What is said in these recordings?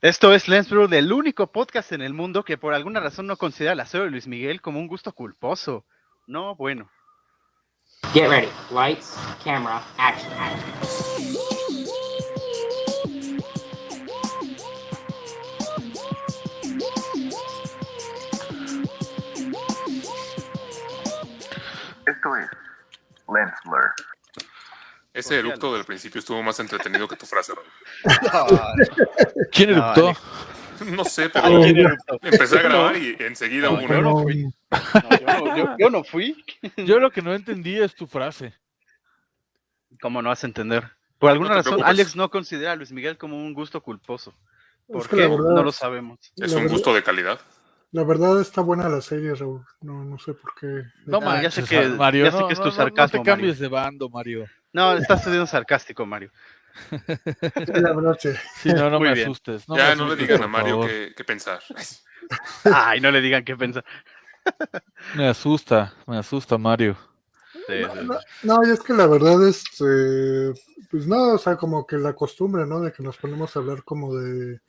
Esto es Lens Brew, el único podcast en el mundo que por alguna razón no considera la serie de Luis Miguel como un gusto culposo. No, bueno. Get ready. Lights, camera, action. Esto es Lens Blur. Ese eructo del principio estuvo más entretenido que tu frase, Raúl. ¿Quién No, eructó? No sé, pero empecé a grabar y enseguida hubo un Yo no fui. Yo, no, yo- yo no fui. Yo lo que no entendí es tu frase. ¿Cómo no vas a entender? Por alguna No razón, preocupes. Alex no considera a Luis Miguel como un gusto culposo. ¿Por Es que qué? No lo sabemos. Es un gusto de calidad. La verdad está buena la serie, Raúl. No, no sé por qué. No Ah, ya sé que- Mario. ya sé no, que es tu sarcasmo, No te cambies de bando, Mario. No, estás siendo sarcástico, Mario. La verdad, sí. Sí, no, no Muy me bien. asustes. No ya me no le digan a Mario qué, qué pensar. Ay, no le digan qué piensa. Me asusta, me asusta, Mario. Sí, No, sí. no, no, y es que la verdad, este, pues no, o sea, como que la costumbre, ¿no? De que nos ponemos a hablar como de,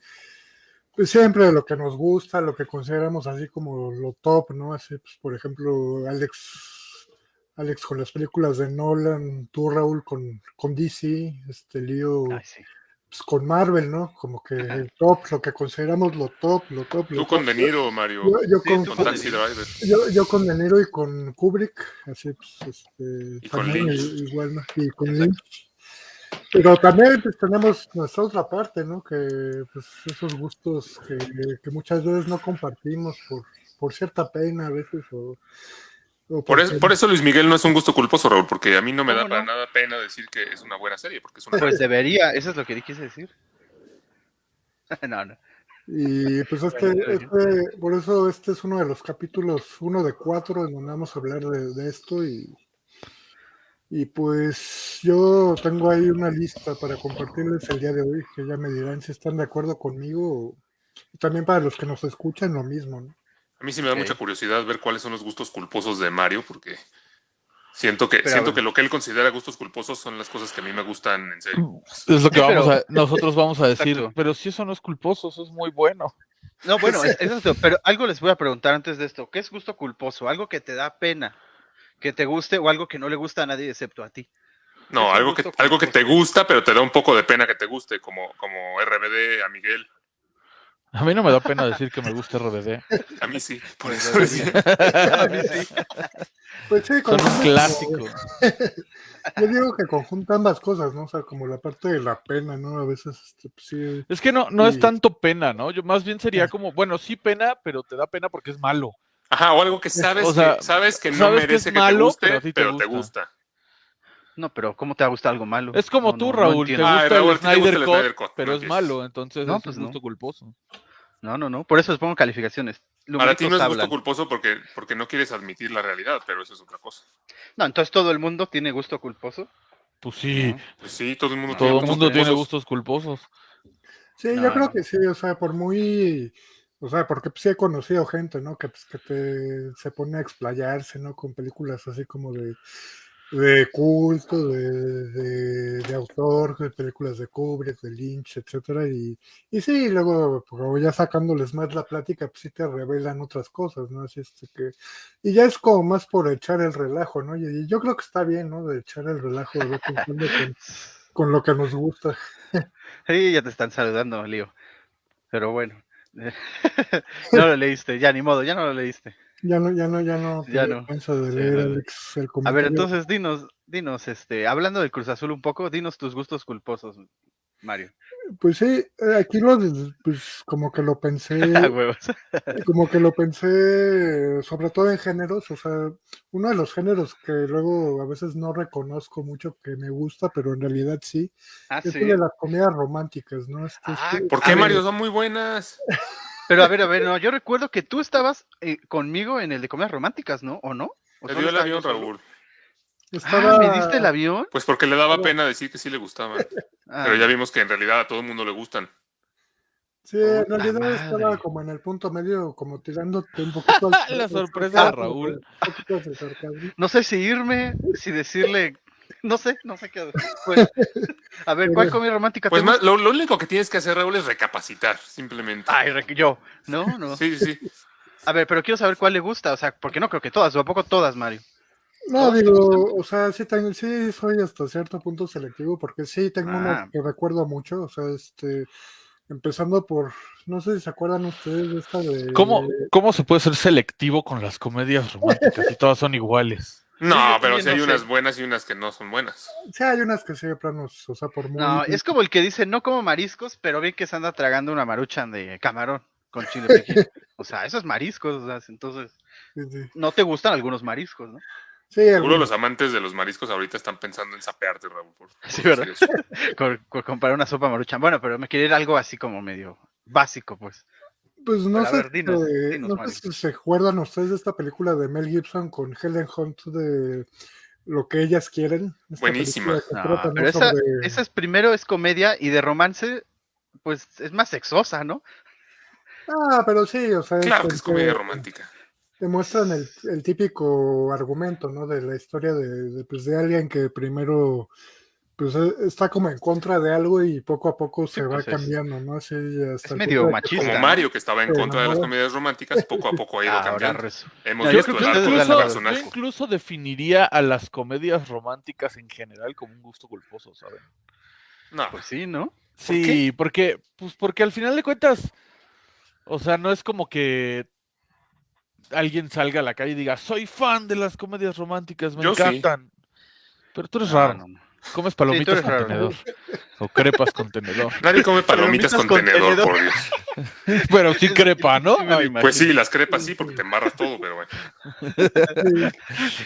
pues siempre de lo que nos gusta, lo que consideramos así como lo top, ¿no? Así, pues, por ejemplo, Alex, Alex con las películas de Nolan, tú, Raúl, con, con DC, este lío, Ay, sí. pues, con Marvel, ¿no? Como que el top, lo que consideramos lo top, lo top, lo Tú con top. De Niro, Mario. Yo, yo Sí, con, tú Con Taxi Driver. yo, yo con De Niro y con Kubrick, así pues, este, Y con también Lynch. i- igual, ¿no? Y con Exacto. Lynch. Pero también pues, tenemos nuestra otra parte, ¿no? Que pues esos gustos que, que muchas veces no compartimos por, por cierta pena a veces o, o Por eso, porque- por eso Luis Miguel no es un gusto culposo, Raúl, porque a mí no me da ¿Cómo para nada pena decir que es una buena serie, porque es una Pues debería, eso es lo que quise decir. no, no. Y pues este, está este, por eso este es uno de los capítulos, uno de cuatro, en donde vamos a hablar de, de esto y, y pues yo tengo ahí una lista para compartirles el día de hoy, que ya me dirán si están de acuerdo conmigo y también para los que nos escuchan lo mismo, ¿no? A mí sí me da mucha curiosidad ver cuáles son los gustos culposos de Mario, porque siento que, Pero, siento que lo que él considera gustos culposos son las cosas que a mí me gustan en serio. Es lo que vamos a, nosotros vamos a decir. Exacto. Pero si eso no es culposo, eso es muy bueno. No, bueno, es, pero algo les voy a preguntar antes de esto. ¿Qué es gusto culposo? ¿Algo que te da pena que te guste o algo que no le gusta a nadie excepto a ti? No, algo que, algo que te gusta, pero te da un poco de pena que te guste, como, como RBD a Miguel. A mí no me da pena decir que me gusta RBD. A mí sí, por Pues eso decía. A mí sí. Pues sí, Son un clásico. Yo digo que conjunta ambas cosas, ¿no? O sea, como la parte de la pena, ¿no? A veces, este, pues, sí, Es que no, no es tanto pena, ¿no? Yo más bien sería como, bueno, sí pena, pero te da pena porque es malo. Ajá, o algo que sabes, O sea, que, sabes que no sabes que merece que, malo, te guste, pero te pero te gusta. No, pero ¿cómo te va a gustar algo malo? Es como No, tú, no, no Raúl, te. Ay, gusta Raúl, el ti te gusta Snyder el Cut, Snyder Cut, pero no es malo, entonces No, es pues un no. gusto culposo. No, no, no. Por eso les pongo calificaciones. Para ti no es Numeritos gusto hablan. culposo porque, porque no quieres admitir la realidad, pero eso es otra cosa. No, entonces todo el mundo tiene gusto culposo. Pues sí, ¿no? Pues sí, todo el mundo todo el gustos mundo tiene gustos culposos. Sí, No, yo creo no. que sí, o sea, por muy, o sea, porque pues, sí he conocido gente, ¿no? Que, pues, que te, se pone a explayarse, ¿no? Con películas así como de, de culto, de, de, autor, de películas de Kubrick, de Lynch, etcétera, y, y sí, luego, pues, ya sacándoles más la plática, pues sí te revelan otras cosas, ¿no? Así es que, y ya es como más por echar el relajo, ¿no? Y, yo creo que está bien, ¿no? De echar el relajo de vez con, con lo que nos gusta. Sí, ya te están saludando, Lío. Pero bueno. no lo leíste, ya ni modo, ya no lo leíste. Ya no, ya no, ya no. Ya no. de leer. Alex, el A ver, entonces dinos, dinos, este, hablando del Cruz Azul un poco, dinos tus gustos culposos, Mario. Pues sí, eh, aquí lo, pues como que lo pensé, Ah, huevos. como que lo pensé, sobre todo en géneros, o sea, uno de los géneros que luego a veces no reconozco mucho que me gusta, pero en realidad sí, Ah, es sí. el de las comedias románticas, ¿no? Ah, este- ¿Por qué, ver. Mario? Son muy buenas. Pero a ver, a ver, no, yo recuerdo que tú estabas eh, conmigo en el de comedias románticas, ¿no? ¿O no? ¿O Te solo dio el estaba avión, yo solo? Raúl. Estaba, Ah, ¿me diste el avión? Pues porque le daba pena decir que sí le gustaban. Ah, Pero ya vimos que en realidad a todo el mundo le gustan. Sí, en realidad estaba como en el punto medio, como tirándote un poquito al- La sorpresa de Raúl. No sé si irme, si decirle No sé, no sé qué. Pues, a ver, ¿cuál comedia romántica Pues te más, gusta? lo, lo único que tienes que hacer, Raúl, es recapacitar, simplemente. Ay, re- yo. No, no. Sí, sí, sí. A ver, pero quiero saber cuál le gusta, o sea, porque no creo que todas, o a poco todas, Mario. No, ¿Todos te digo, o sea, sí, tengo, sí soy hasta cierto punto selectivo, porque sí tengo Ah. unos que recuerdo mucho, o sea, este, empezando por, no sé si se acuerdan ustedes de esta de... ¿Cómo, ¿Cómo se puede ser selectivo con las comedias románticas si todas son iguales? No, pero sí hay no unas sé. buenas y unas que no son buenas. Sí, hay unas que sí, de planos, o sea, por muy... No, es como el que dice, no como mariscos, pero bien que se anda tragando una maruchan de camarón con chile piquín. O sea, eso es mariscos, o sea, entonces, Sí, sí. no te gustan algunos mariscos, ¿no? Sí, Seguro los amantes de los mariscos ahorita están pensando en sapearte, Raúl. Por, por Sí, ¿verdad? con comprar una sopa maruchan. Bueno, pero me quiere ir algo así como medio básico, pues. Pues no sé, ver, dinos, eh, dinos, no sé si se acuerdan ustedes de esta película de Mel Gibson con Helen Hunt de Lo que ellas quieren. Esta Buenísima. No, ¿no? pero esa, sobre- esa es primero es comedia y de romance, pues es más sexosa, ¿no? Ah, pero sí, o sea, Claro que es comedia romántica. Demuestran el, el típico argumento, ¿no? De la historia de, de, pues, de alguien que primero pues eh, está como en contra de algo y poco a poco se va pues, es- cambiando, ¿no? Así hasta es medio machista. Como ¿no? Mario, que estaba en Sí, contra de las no. comedias románticas, poco a poco ha ido Ahora cambiando. Hemos yo visto creo que Incluso, yo incluso definiría a las comedias románticas en general como un gusto culposo, ¿saben? No, Pues sí, ¿no? Sí, porque, pues porque al final de cuentas, o sea, no es como que alguien salga a la calle y diga, soy fan de las comedias románticas, me Yo sí. encantan. Pero tú eres No, raro. no. Comes palomitas con raro. tenedor. O crepas con tenedor. nadie come palomitas Palomitas con con tenedor, tenedor. por Dios. Pero sí crepa, ¿no? Sí Ay. Pues sí, las crepas sí, porque te embarras todo, pero bueno.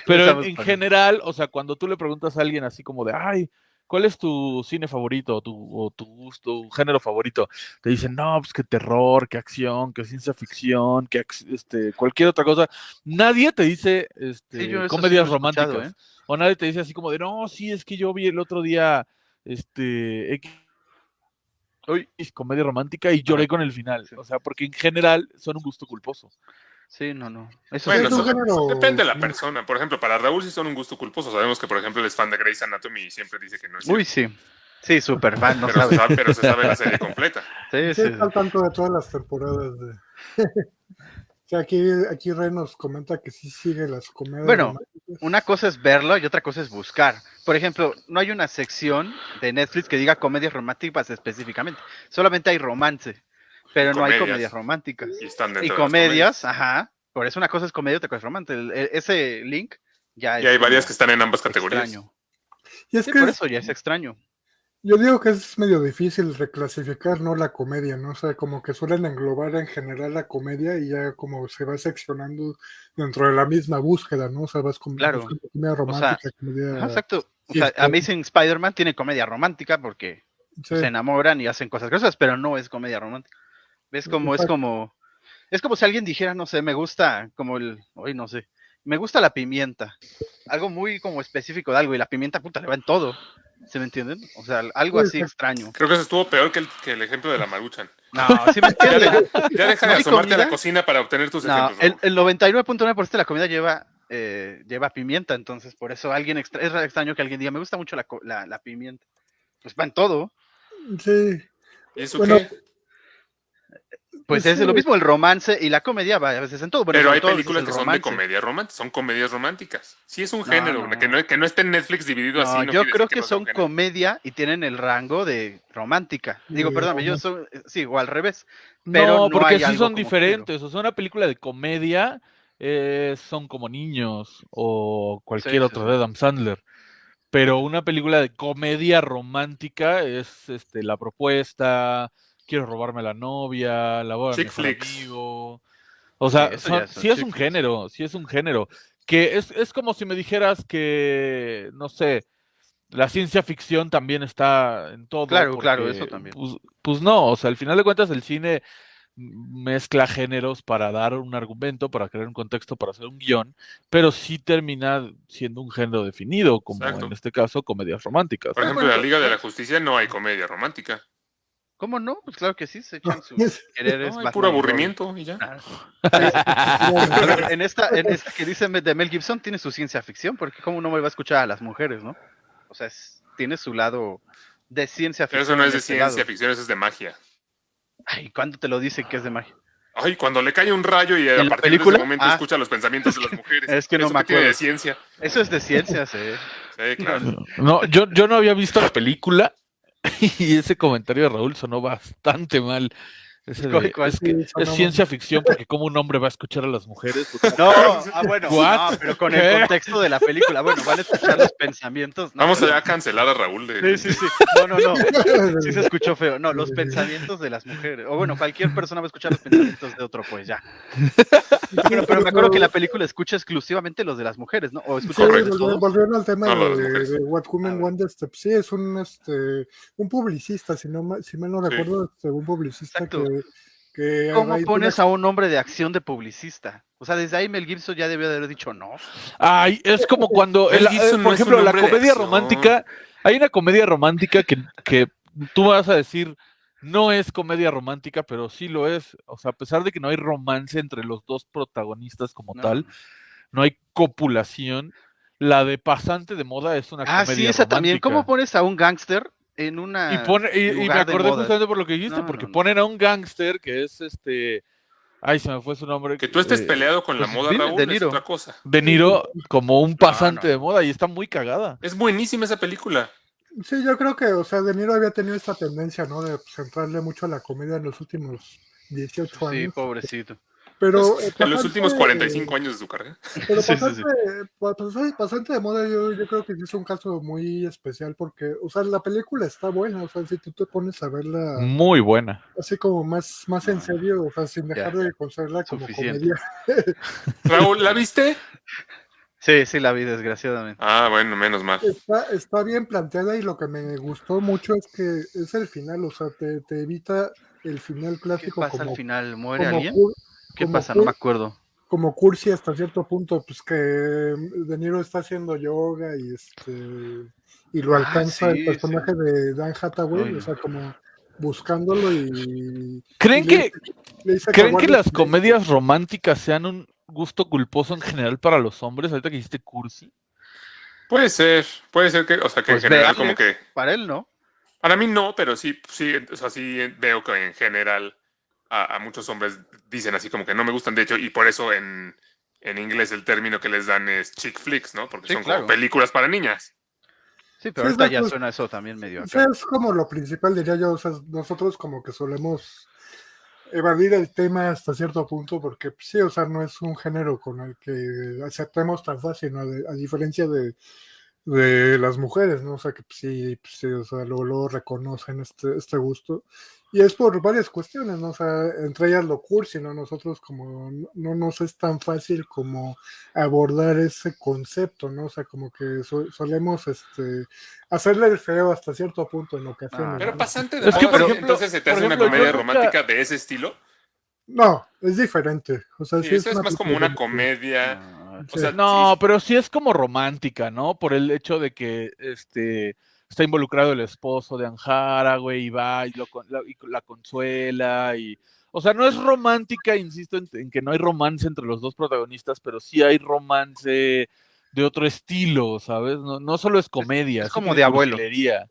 Pero en, en general, o sea, cuando tú le preguntas a alguien así como de, ay, ¿cuál es tu cine favorito o tu, o tu gusto, tu género favorito? Te dicen, no, pues que terror, que acción, que ciencia ficción, que este, cualquier otra cosa. Nadie te dice este, Sí, sí comedias románticas. ¿eh? O nadie te dice así como de, no, sí, es que yo vi el otro día este, X comedia romántica y lloré con el final. O sea, porque en general son un gusto culposo. Sí, no, no. Eso Bueno, es un eso- género- depende de la persona. Por ejemplo, para Raúl sí son un gusto culposo. Sabemos que, por ejemplo, él es fan de Grey's Anatomy y siempre dice que no es Uy, cierto. sí. Sí, súper fan, no pero, se sabes. sabe, pero se sabe la serie completa. Sí, Sí, sí. está al tanto de todas las temporadas de... O sea, aquí, aquí Rey nos comenta que sí sigue las comedias Bueno, románticas. Una cosa es verlo y otra cosa es buscar. Por ejemplo, no hay una sección de Netflix que diga comedias románticas específicamente. Solamente hay romance, pero no hay Comedias. románticas. Y están dentro Y de las comedias, ajá. Por eso una cosa es comedia y otra cosa es el- ese link ya es Y hay varias que están en ambas categorías. extraño. Y es Sí, que por es- eso ya es extraño. yo digo que es medio difícil reclasificar, ¿no? La comedia, ¿no? O sea, como que suelen englobar en general la comedia y ya como se va seccionando dentro de la misma búsqueda, ¿no? O sea, vas con Claro. comedia romántica, comedia... Exacto. O sea, Amazing Spider-Man tiene comedia romántica porque sí. se enamoran y hacen cosas gruesas, pero no es comedia romántica. ¿Ves como es como es como si alguien dijera, no sé, me gusta como el, hoy no sé, me gusta la pimienta. Algo muy como específico de algo y la pimienta puta le va en todo. ¿Se me entienden? O sea, algo Sí, así extraño. Creo que eso estuvo peor que el, que el ejemplo de la maruchan. No, ¿sí me Ya, entienden? de- ya deja de ¿No hay asomarte a la cocina para obtener tus No, ejemplos. el, el 99.9% de la comida lleva eh, lleva pimienta, entonces por eso alguien extra- es extraño que alguien diga, me gusta mucho la, co- la, la pimienta. Pues va en todo. Sí, ¿Y eso bueno, qué? Pues Pues es lo mismo el romance y la comedia va a veces en todo. Bueno, Pero hay todo películas el que son de comedia romántica, son comedias románticas. Sí es un No, género, no. Que, no, que no esté en Netflix dividido No, así. No yo creo que son comedia y tienen el rango de romántica. Digo, Sí, perdóname, yo soy, sí, o al revés. Pero no, porque sí son diferentes. O sea, una película de comedia eh, son como niños o cualquier Sí, sí, otro sí. de Adam Sandler. Pero una película de comedia romántica es este, la propuesta, quiero robarme a la novia, la voy a Chick flicks. amigo. O sea, Sí, eso son- ya son sí es un flicks. género, sí es un género. Que es, es como si me dijeras que, no sé, la ciencia ficción también está en todo. Claro, claro, eso también. Pues, pues no, o sea, al final de cuentas el cine mezcla géneros para dar un argumento, para crear un contexto, para hacer un guion, pero sí termina siendo un género definido, como Exacto. en este caso comedias románticas. Por ejemplo, en la Liga de la Justicia no hay comedia romántica. ¿Cómo no? Pues claro que sí, se echan sus es- quereres. No, hay Batman puro aburrimiento y ya. A ver, en esta, en esta que dice de Mel Gibson tiene su ciencia ficción, porque cómo no me va a escuchar a las mujeres, ¿no? O sea, es- tiene su lado de ciencia Pero ficción. eso no es de ese ciencia lado. ficción, eso es de magia. Ay, ¿cuándo te lo dicen que es de magia? Ay, cuando le cae un rayo y a ¿En la partir de ese momento Ah. escucha los pensamientos de las mujeres. Es que no ¿Eso me qué tiene de acuerdo. ciencia. Eso es de ciencias, eh. Sí, claro. No, yo, yo no había visto la película y ese comentario de Raúl sonó bastante mal. Es que Sí, es ciencia ficción porque como un hombre va a escuchar a las mujeres. No, ah, bueno, no, pero con ¿Qué? el contexto de la película. Bueno, van a escuchar los pensamientos. No, Vamos pero- a cancelar a Raúl de... Sí, sí, sí. No, no, no. Sí se escuchó feo. No, los pensamientos de las mujeres. O bueno, cualquier persona va a escuchar los pensamientos de otro, pues ya. Bueno, pero me acuerdo que la película escucha exclusivamente los de las mujeres, ¿no? O Sí, escucha los de volvi- todos. volviendo al tema No, de What Women Want, este, sí, es un, este, un publicista, si, no, si mal no Sí. recuerdo, este, un publicista Exacto. que, que ¿Cómo pones a un hombre de acción de publicista? O sea, desde ahí Mel Gibson ya debió de haber dicho no. Ay, es como cuando, el- no por ejemplo, la comedia romántica, hay una comedia romántica que, que tú vas a decir, no es comedia romántica, pero sí lo es. O sea, a pesar de que no hay romance entre los dos protagonistas como No. tal, no hay copulación, la de pasante de moda es una Ah, comedia sí, esa también. ¿Cómo pones a un gángster en una. Y, pone, y, y me lugar de acordé moda? justamente por lo que dijiste, No, porque no, no. ponen a un gángster que es este. Ay, se me fue su nombre. Que tú estés eh, peleado con la moda, Raúl, De es Niro. otra cosa. De Niro como un pasante no. de moda y está muy cagada. Es buenísima esa película. Sí, yo creo que, o sea, De Niro había tenido esta tendencia, ¿no? De centrarle mucho a la comedia en los últimos 18 Sí, años. pobrecito. Pero Pues, eh, en los pasante- últimos 45 años de su carrera. Pero Sí, sí, pasante, sí. pa- pasante- pasante de moda, yo, yo creo que sí es un caso muy especial porque, o sea, la película está buena, o sea, si tú te pones a verla Muy buena. así como más, más en serio, o sea, sin dejar Ya. de considerarla como comedia, Raúl, ¿la viste? Sí, sí, la vi, desgraciadamente. Ah, bueno, menos mal. está, está bien planteada y lo que me gustó mucho es que es el final, o sea, te, te evita el final ¿Qué clásico pasa como, al final? ¿Muere alguien? ¿Qué como pasa? No me acuerdo. como cursi hasta cierto punto, pues que De Niro está haciendo yoga y este y lo Ah, alcanza sí, el personaje de Dan Hathaway, Ay, o sea, como buscándolo y ¿Creen y que, le- le dice ¿creen que las comedias románticas sean un gusto culposo en general para los hombres? Ahorita que dijiste cursi. Puede ser, puede ser que, o sea, que Pues en general como que... Para él, ¿no? Para mí no, pero sí, sí, o sea, sí veo que en general a, a muchos hombres dicen así como que no me gustan, de hecho, y por eso en, en inglés el término que les dan es chick flicks, ¿no? Porque Sí, son claro. como películas para niñas. Sí, pero Sí, ahorita ya suena eso también medio O sea, acá. es como lo principal, diría yo. O sea, nosotros como que solemos evadir el tema hasta cierto punto, porque pues, sí, o sea, no es un género con el que aceptemos tan fácil, ¿no? De- a diferencia de, de las mujeres, ¿no? O sea, que pues, sí, pues, sí, o sea, luego, luego reconocen este, este gusto. Y es por varias cuestiones, ¿no? O sea, entre ellas lo cursi, ¿no? Nosotros como no, no nos es tan fácil como abordar ese concepto, ¿no? O sea, como que so- solemos este, hacerle el feo hasta cierto punto en ocasiones. Ah, Pero ¿no? pasante de Es que, por ejemplo- entonces se te hace una ejemplo, comedia nunca- romántica de ese estilo. No, es diferente. O sea, Sí, sí eso es más como una comedia. Ah, O sea, No, sí, pero sí es como romántica, ¿no? Por el hecho de que este está involucrado el esposo de Anjara, güey, y va y, lo, con- la, y la consuela y o sea, no es romántica, insisto en, en que no hay romance entre los dos protagonistas, pero sí hay romance de otro estilo, ¿sabes? No, no solo es comedia, es como de abuelo. cursilería.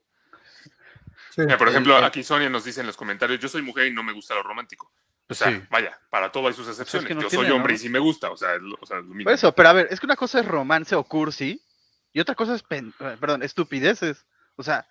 sí. Mira, por ejemplo, aquí Sonia nos dice en los comentarios, yo soy mujer y no me gusta lo romántico. O sea, Sí. vaya, para todo hay sus excepciones. no yo tiene, soy hombre ¿no? y sí me gusta, o sea, es lo, o sea, es lo mismo. Por eso, pero a ver, es que una cosa es romance o cursi y otra cosa es, pen- eh, perdón, estupideces. O sea,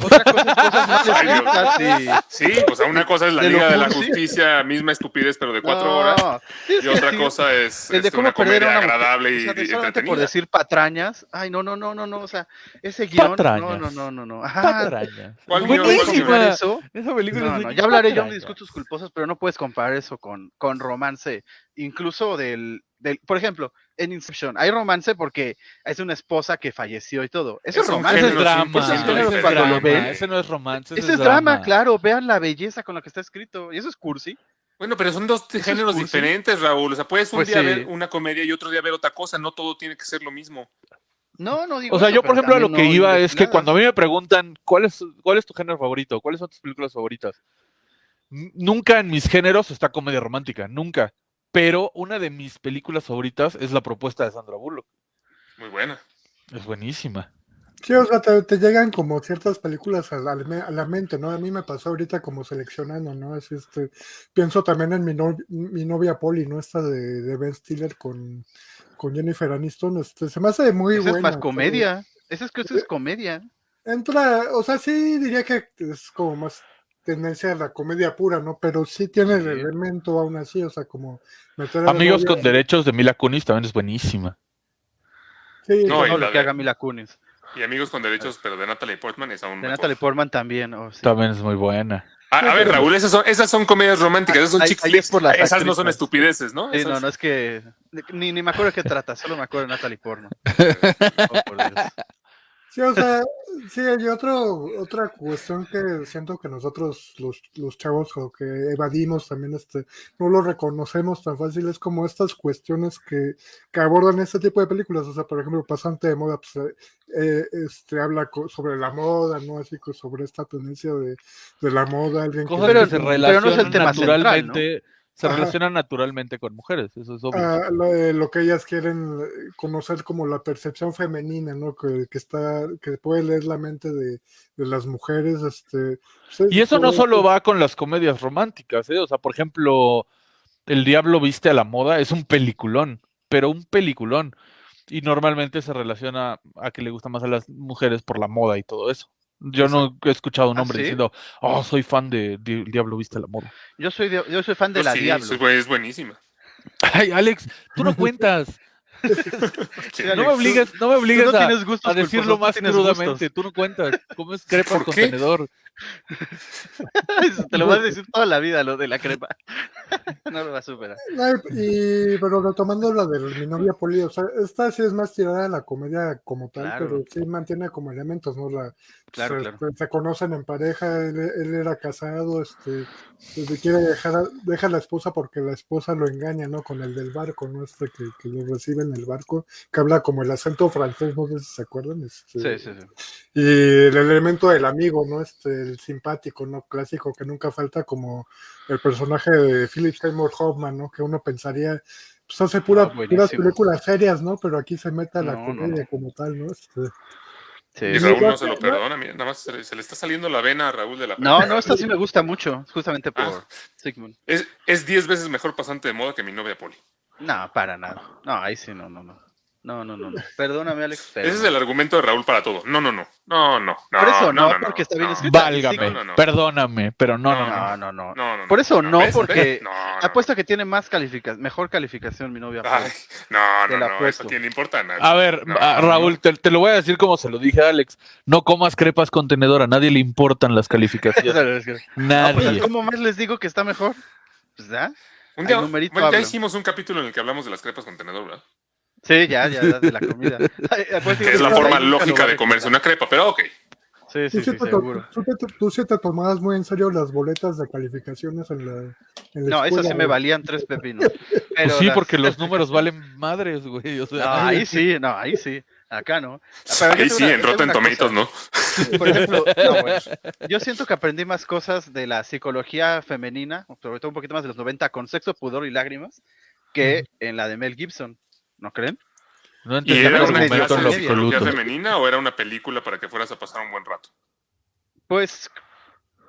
otra cosa es cosas más escritas y... Sí, o sea, una cosa es la De Liga de la. Justicia, misma estupidez, pero de cuatro No, horas. es Y otra cosa es de este, cómo una comedia una agradable o y, sea, por decir patrañas. Ay, no, no, no, no, no, o sea, ese guion, no, Patrañas. no, no, no, no. Ajá. Patrañas. ¿Cuál no eso. Esa película No, es no, ya hablaré yo de gustos culposos, pero no puedes comparar eso con, con romance. Incluso del, del, por ejemplo, en Inception hay romance porque es una esposa que falleció y todo. Eso es, romance. Ese es drama. 100% Ese es diferente. Cuando lo drama, ven, Ese no es romance. Ese es drama, claro. Vean la belleza con la que está escrito. Y eso es cursi. Bueno, pero son dos géneros cursi? diferentes, Raúl. O sea, puedes un Pues día sí. ver una comedia y otro día ver otra cosa. No todo tiene que ser lo mismo. No, no digo O sea, eso, yo, por ejemplo, a lo que no iba es que nada. cuando a mí me preguntan cuál es, cuál es tu género favorito, cuáles son tus películas favoritas, nunca en mis géneros está comedia romántica, nunca. Pero una de mis películas favoritas es La propuesta de Sandra Bullock. Muy buena. Es buenísima. Sí, o sea, te, te llegan como ciertas películas a la, a la mente, ¿no? A mí me pasó ahorita como seleccionando, ¿no? Es este, pienso también en mi, no- mi novia Polly, ¿no? Esta de, de Ben Stiller con, con Jennifer Aniston, este, se me hace muy Esa es buena. más comedia. Esa es que eso es comedia. Entra, o sea, sí diría que es como más tendencia a la comedia pura, ¿no? Pero sí tiene el elemento aún así, o sea, como meter Amigos con derechos de Mila Kunis también es buenísima. Sí, No, y No la lo que de- haga Mila Kunis. Y amigos con derechos, pero de Natalie Portman es aún De mejor. Natalie Portman también. oh, sí. También es muy buena. A, a ver, Raúl, esas son, esas son comedias románticas, esas son chick flicks. por las Esas no son estupideces, ¿no? Sí, Esas- no, no es que. Ni, ni me acuerdo de qué trata, solo me acuerdo de Natalie Porno. Oh, por Dios. Sí, o sea, sí, hay otro, otra cuestión que siento que nosotros, los, los chavos, o que evadimos también, este, no lo reconocemos tan fácil, es como estas cuestiones que, que abordan este tipo de películas, o sea, por ejemplo, Pasante de Moda, pues, eh, este, habla sobre la moda, ¿no? Así que sobre esta tendencia de, de la moda, alguien que... Cosas Pero- que se pero no es el tema central, naturalmente, se Ajá. relacionan naturalmente con mujeres, eso es obvio. Ah, lo, que ellas quieren eh, conocer como la percepción femenina, ¿no? Que, que está, que puede leer la mente de, de las mujeres, este. pues, Y eso no solo va con las comedias románticas, ¿eh? O sea, por ejemplo, El Diablo Viste a la Moda es un peliculón, pero un peliculón. Y normalmente se relaciona a que le gusta más a las mujeres por la moda y todo eso. Yo no he escuchado a un ¿Ah, hombre sí? diciendo, oh, soy fan de, Diablo Viste la Moda. Yo soy, de- yo soy fan de Yo la sí, Diablo. soy- es buenísima. Ay, Alex, tú no cuentas. Sí, No me obligues, no me obligues no a, tienes gustos a decirlo más crudamente. gustos. Tú no cuentas. ¿Cómo crepas ¿Por con qué? tenedor? Te lo vas a decir toda la vida, lo de la crepa. No lo va a superar. Y, pero retomando la de mi novia Poli, o sea, esta sí es más tirada a la comedia como tal, Claro. pero sí mantiene como elementos, ¿no? La, Claro, se, claro. se conocen en pareja, él, él era casado, este, pues, quiere dejar a, deja a la esposa porque la esposa lo engaña, ¿no? Con el del barco, ¿no? Este que, que lo recibe en el barco, que habla como el acento francés, no sé si se acuerdan. Este, Sí, sí, sí. y el elemento del amigo, ¿no? Este, el simpático, ¿no? Clásico que nunca falta como el personaje de Philip Seymour Hoffman, ¿no? Que uno pensaría, pues hace pura, Ah, puras películas serias, ¿no? Pero aquí se mete a la No, no, comedia no. como tal, ¿no? Este, Sí, Y. Raúl no no, se lo no. perdona, mira, nada más se le, se le está saliendo la vena a Raúl de la No, no, esta sí me gusta mucho, justamente por Ah. Sigmund. Es es 10 veces mejor pasante de moda que mi novia Poli. No, para nada. No, ahí sí, no, no, no. No, no, no, no. Perdóname, Alex. pero Ese es el argumento de Raúl para todo. No, no, no. No, no. no Por eso no, no, porque está bien no. escrito. Válgame, no, no. perdóname, pero no, no, no. No, no. Por eso no, ¿ves? porque ¿ves? No, no. Apuesto que tiene más calificación, mejor calificación mi novia. Ay, no, no, no. apuesto. Eso le importa a nadie. A ver, No, a- no, Raúl, te, te lo voy a decir como se lo dije a Alex. No comas crepas con tenedor, a nadie le importan las calificaciones. No, pues, Nadie. ¿Cómo más les digo que está mejor? Pues ya. Un día, numerito bueno, ya hicimos un capítulo en el que hablamos de las crepas con tenedor, ¿verdad? Sí, ya, ya, de la comida. Que es la forma lógica de comerse una crepa, pero ok. Sí, tú, sí, sí sí, te, seguro. tú te- tú sí te tomabas muy en serio las boletas de calificaciones en la, en la No, esas sí me valían tres pepinos. Pues sí, las- porque los números valen madres, güey. O sea, No, ahí sí, no, ahí sí. Acá no. Pero yo Ahí sí, una- en Rotten Tomatoes. ¿no? Por ejemplo, no, bueno, yo siento que aprendí más cosas de la psicología femenina, sobre todo un poquito más de los 90, con sexo, pudor y lágrimas, que en la de Mel Gibson. ¿No creen? no ¿Y era una psicología femenina o era una película para que fueras a pasar un buen rato? Pues,